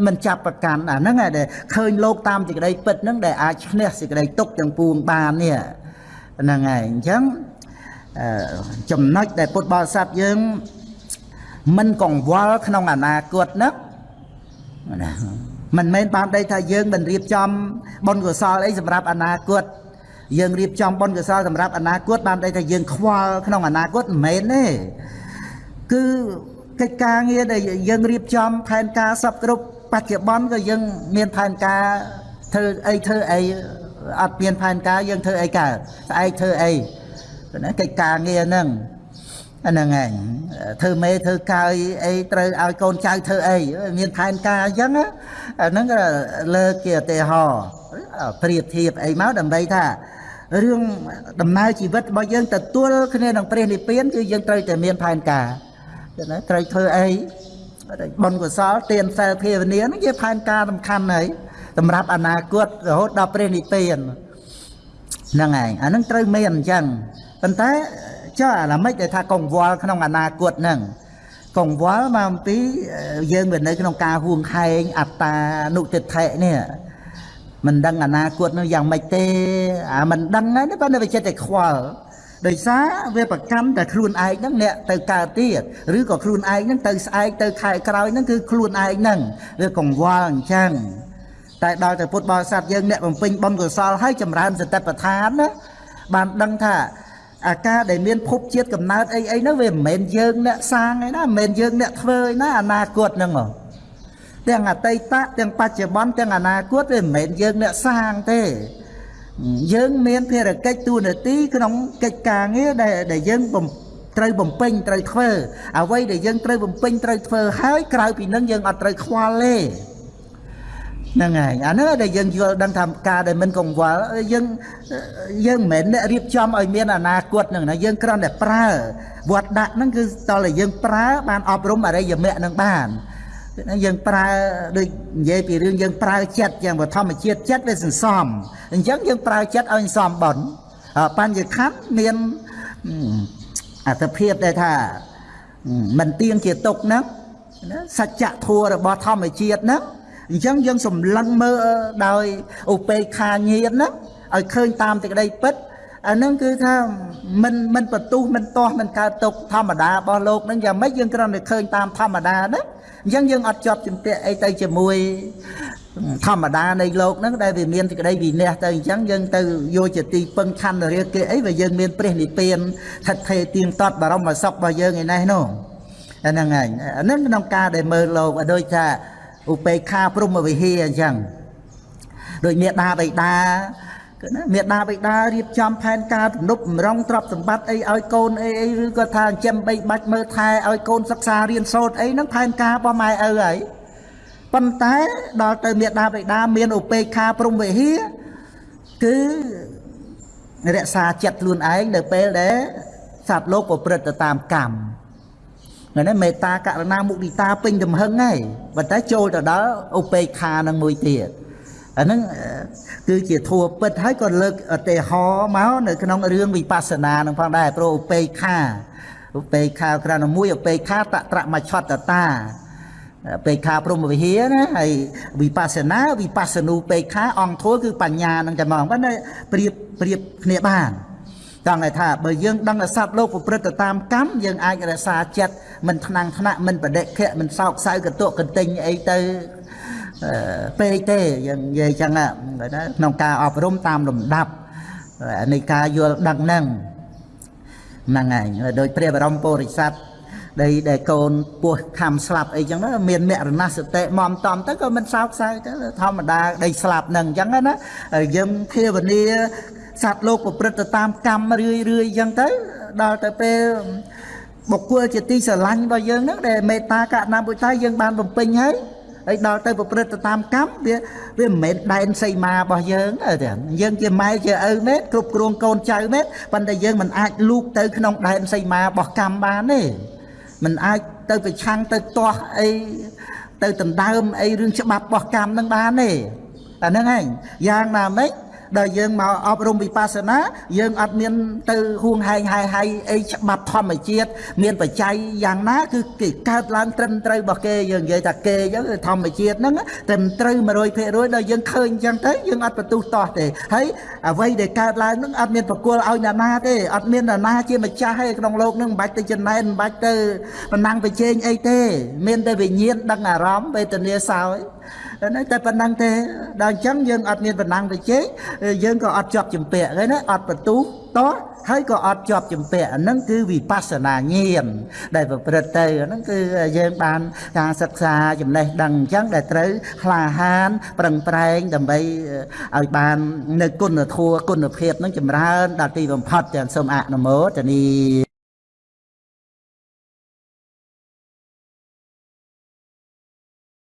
[SPEAKER 1] មិនចាប់ប្រកាន់អាហ្នឹងដែលឃើញលោកតាមសេចក្តីពិតហ្នឹងដែលអាចឈ្នះសេចក្តីទុកទាំងពួងបាននេះហ្នឹងហើយអញ្ចឹងចំណុចដែលពុទ្ធបរិស័ទយើងមិនកង្វល់ក្នុងអនាគតហ្នឹងណាមិនមែនបានដីថាយើងមិនរៀបចំបុណ្យកុសលអីសម្រាប់អនាគតយើងរៀបចំបុណ្យកុសលសម្រាប់អនាគតបានដីថាយើងខ្វល់ក្នុងអនាគតមិនមែនទេគឺ កិច្ចការងារដែលយើងរៀបចំផែនការសពគ្រប់បច្ចុប្បន្នក៏យើងមានផែនការធ្វើអីធ្វើអីអត់មានផែនការយើងធ្វើអីកើតស្អែកធ្វើអីណាកិច្ចការងារហ្នឹងហ្នឹងឯងធ្វើមេធ្វើកាយអីត្រូវឲ្យកូនចៅធ្វើអីមានផែនការអញ្ចឹងហ្នឹងលើកជាឧទាហរណ៍ប្រៀបធៀបអីមកដើម្បីថារឿងដំណើរជីវិតរបស់យើងទទួលគ្នានឹងព្រះនិព្វានគឺយើងត្រូវតែមានផែនការ ណាត្រូវធ្វើអីបុណ្យកុសលទានសិលភាវនាហ្នឹងជាផែនការសំខាន់ហើយសម្រាប់អនាគតរហូតដល់ព្រះនិព្វានហ្នឹងឯងអាហ្នឹងត្រូវមានអញ្ចឹងប៉ុន្តែចុះអាឡមិនដែលថាកង្វល់ក្នុងអនាគតហ្នឹងកង្វល់មកអំពីយើងវានៅក្នុងការហួងខែងអត្តានុទិដ្ឋិនេះមិនដឹងអនាគតនោះយ៉ាងម៉េចទេអាមិនដឹងហ្នឹងប៉ុន្តែវាចិត្តតែខ្វល់ ដោយសារវាប្រកម្មតែខ្លួនឯងហ្នឹងអ្នកទៅកើតទៀតឬក៏ខ្លួនឯងហ្នឹងទៅស្អែកទៅខែក្រោយហ្នឹងគឺខ្លួនឯងហ្នឹងវាកង្វល់អញ្ចឹងតែដល់តែពុទ្ធបរិស័ទយើងអ្នកបំពេញបុណ្យកុសលហើយចម្រើនសតិប្បដ្ឋានណាបានដឹងថាអាការដែលមានភពជាតិកំណើតអីអីហ្នឹងវាមិនមែនយើងអ្នកសាងឯណាមិនមែនយើងអ្នកធ្វើឯណាអនាគតហ្នឹងហ៎ទាំងអតីតទាំងបច្ចុប្បន្នទាំងអនាគតវាមិនមែនយើងអ្នកសាងទេ យើងមានភារកិច្ចទូនាទីក្នុងកិច្ចការងារដែលដែលយើងបំត្រូវបំពេញត្រូវធ្វើអ្វីដែលយើងត្រូវបំពេញត្រូវធ្វើហើយក្រៅពីនឹងយើងអត់ត្រូវខ្វល់ទេហ្នឹងហើយអានោះដែលយើងយល់ដឹងថាការដែលមិនកង្វល់យើងយើងមិនមែនអ្នករៀបចំឲ្យមានអនាគតហ្នឹងណាយើងគ្រាន់តែប្រើវត្តដាក់ហ្នឹងគឺតតែយើងប្រើបានអប់រំអរិយមគ្គហ្នឹងបាន យើងប្រើដូចនិយាយពីរឿងយើងប្រើចិត្តយ៉ាងធម្មជាតិចិត្តវាសន្សំអញ្ចឹងយើងប្រើចិត្តឲ្យសន្សំបនបញ្ញខណ្ឌមានអត្ថភាពដែលថាមិនទៀងជាទុកហ្នឹងសច្ចធัวរបស់ធម្មជាតិហ្នឹងអញ្ចឹងយើងសម្លឹងមើលដោយឧបេក្ខាញាណហ្នឹងឲ្យឃើញតាមសេចក្តីពិត អានឹងគឺថាមិនមិនបន្ទុះមិនទាស់មិនកើតទុកធម្មតារបស់លោកហ្នឹងយ៉ាងម៉េចយើងគ្រាន់តែឃើញតាមធម្មតាហ្នឹងអញ្ចឹងយើងអត់ជាប់ជំពាក់អីទៅជាមួយធម្មតានៃលោកហ្នឹងដែលវាមានសេចក្តីវិន័យទៅអញ្ចឹងយើងទៅយកជាទីពឹងខណ្ឌរាគេអីវាយើងមានព្រះនិព្វានថិតថេរទៀងទាត់បរមសុខរបស់យើងឯនេះនោះហ្នឹងហើយអានឹងក្នុងការដែលមើលលោកដូចថាឧបេក្ខាព្រមវិហារអញ្ចឹងដូចមេដាបៃតា គឺណាមេដាបៃតារៀបចំផែនការទំនប់បំរុងទ្រព្យសម្បត្តិអីឲ្យកូនអីអីឬក៏ថាចិញ្ចឹមបីបាច់មើលថែឲ្យកូនសិក្សារៀនសូត្រអីហ្នឹងផែនការរបស់ម៉ែឪហើយប៉ុន្តែដល់ទៅមេដាបៃតាមានឧបេក្ខាព្រមវិហារគឺរក្សាចិត្តខ្លួនឯងនៅពេលដែលសត្វលោកប្រព្រឹត្តទៅតាមកម្មហ្នឹងមេត្តាករណាមុទិតាពេញទំហឹងហើយប៉ុន្តែចូលទៅដល់ឧបេក្ខានឹងមួយទៀត អាហ្នឹងគឺជាធัวពិតហើយក៏លើកឧទាហរណ៍មកនៅក្នុងរឿងវិបស្សនានឹងផងដែរព្រោះឧបេក្ខាឧបេក្ខាក្រណមួយឧបេក្ខាតត្រមច្ឆតតាពេខាព្រមវិហារណាហើយវិបស្សនាវិបស្សនូពេខាអង្គធัวគឺបញ្ញានឹងតែមកប៉ុន្តែប្រៀបប្រៀបគ្នាបានចង់ឲ្យថាបើយើងដឹងថាសត្វលោកប្រព្រឹត្តទៅតាមកម្មយើងអាចរក្សាចិត្តមិនថ្នាំងថ្នាក់មិនបដិខៈមិនសោកសៅកតុកកន្ទិញអីទៅ ពេកទេយើងនិយាយចឹងក្នុងការអប់រំតាមលំដាប់នៃការយល់ដឹងហ្នឹងហ្នឹងហើយដោយព្រះបរមពុរិស័ទដែលដែលកូនពោះខំស្លាប់អីចឹងមានមរណសតិមមតំទៅក៏មិនសោកសៅទៅធម្មតាដីស្លាប់ហ្នឹងចឹងណាយើងភាវនាសត្វលោកប្រព្រឹត្តទៅតាមកម្មរឿយរឿយចឹងទៅដល់ទៅពេលបុគ្គលជាទីស្រឡាញ់របស់យើងហ្នឹងដែលមេត្តាករុណាបុត្រយើងបានបំពេញហើយ ហើយដល់ទៅប្រព្រឹត្តទៅតាមកម្មវាវាមិនមែនដែនសីមារបស់យើងទេយើងជាម៉ែជាឪមែនគ្រប់គ្រងកូនចៅមែនប៉ុន្តែយើងមិនអាចលូកទៅក្នុងដែនសីមារបស់កម្មបានទេមិនអាចទៅប្រឆាំងទៅទាស់អីទៅដណ្ដើមអីរឿងច្បាប់របស់កម្មនឹងបានទេអាហ្នឹងឯងយ៉ាងណាម៉េច ដល់យើងមកអប់រំវិបស្សនាយើងអត់មានទៅហួងហែងហាយហាយអីច្បាប់ធម្មជាតិមានបច្ច័យយ៉ាងណាគឺគេកើតឡើងត្រឹមត្រូវរបស់គេយើងនិយាយថាគេអញ្ចឹងធម្មជាតិហ្នឹងត្រឹមត្រូវ100%ដល់យើងឃើញអញ្ចឹងទៅយើងអត់បន្ទុះតោះទេហើយអ្វីដែលកើតឡើងហ្នឹងអត់មានប្រគល់ឲ្យអ្នកណាទេអត់មានអ្នកណាជាម្ចាស់ទេក្នុងโลกហ្នឹងមិនបាច់ទៅចំណែនមិនបាច់ទៅប្រណាំងប្រជែងអីទេមានតែវិញ្ញាណដឹងអារម្មណ៍វេទនាសោយណា តែប៉ុណ្ណឹងទេដល់អញ្ចឹងយើងអត់មានបណ្ណាំងទៅជេយើងក៏អត់ជាប់ជំពាក់ទេណាអត់បន្ទុះតោះហើយក៏អត់ជាប់ជំពាក់អាហ្នឹងគឺវិបស្សនាញាណដែលប្រព្រឹត្តទៅអាហ្នឹងគឺយើងបានការសិក្សាចំណេះដឹងអញ្ចឹងដែលត្រូវក្លាហានប្រឹងប្រែងដើម្បីឲ្យបាននៅគុណធម៌គុណភាពហ្នឹងចម្រើនដល់ទីបំផុតទាំងសូមអនុមោទនី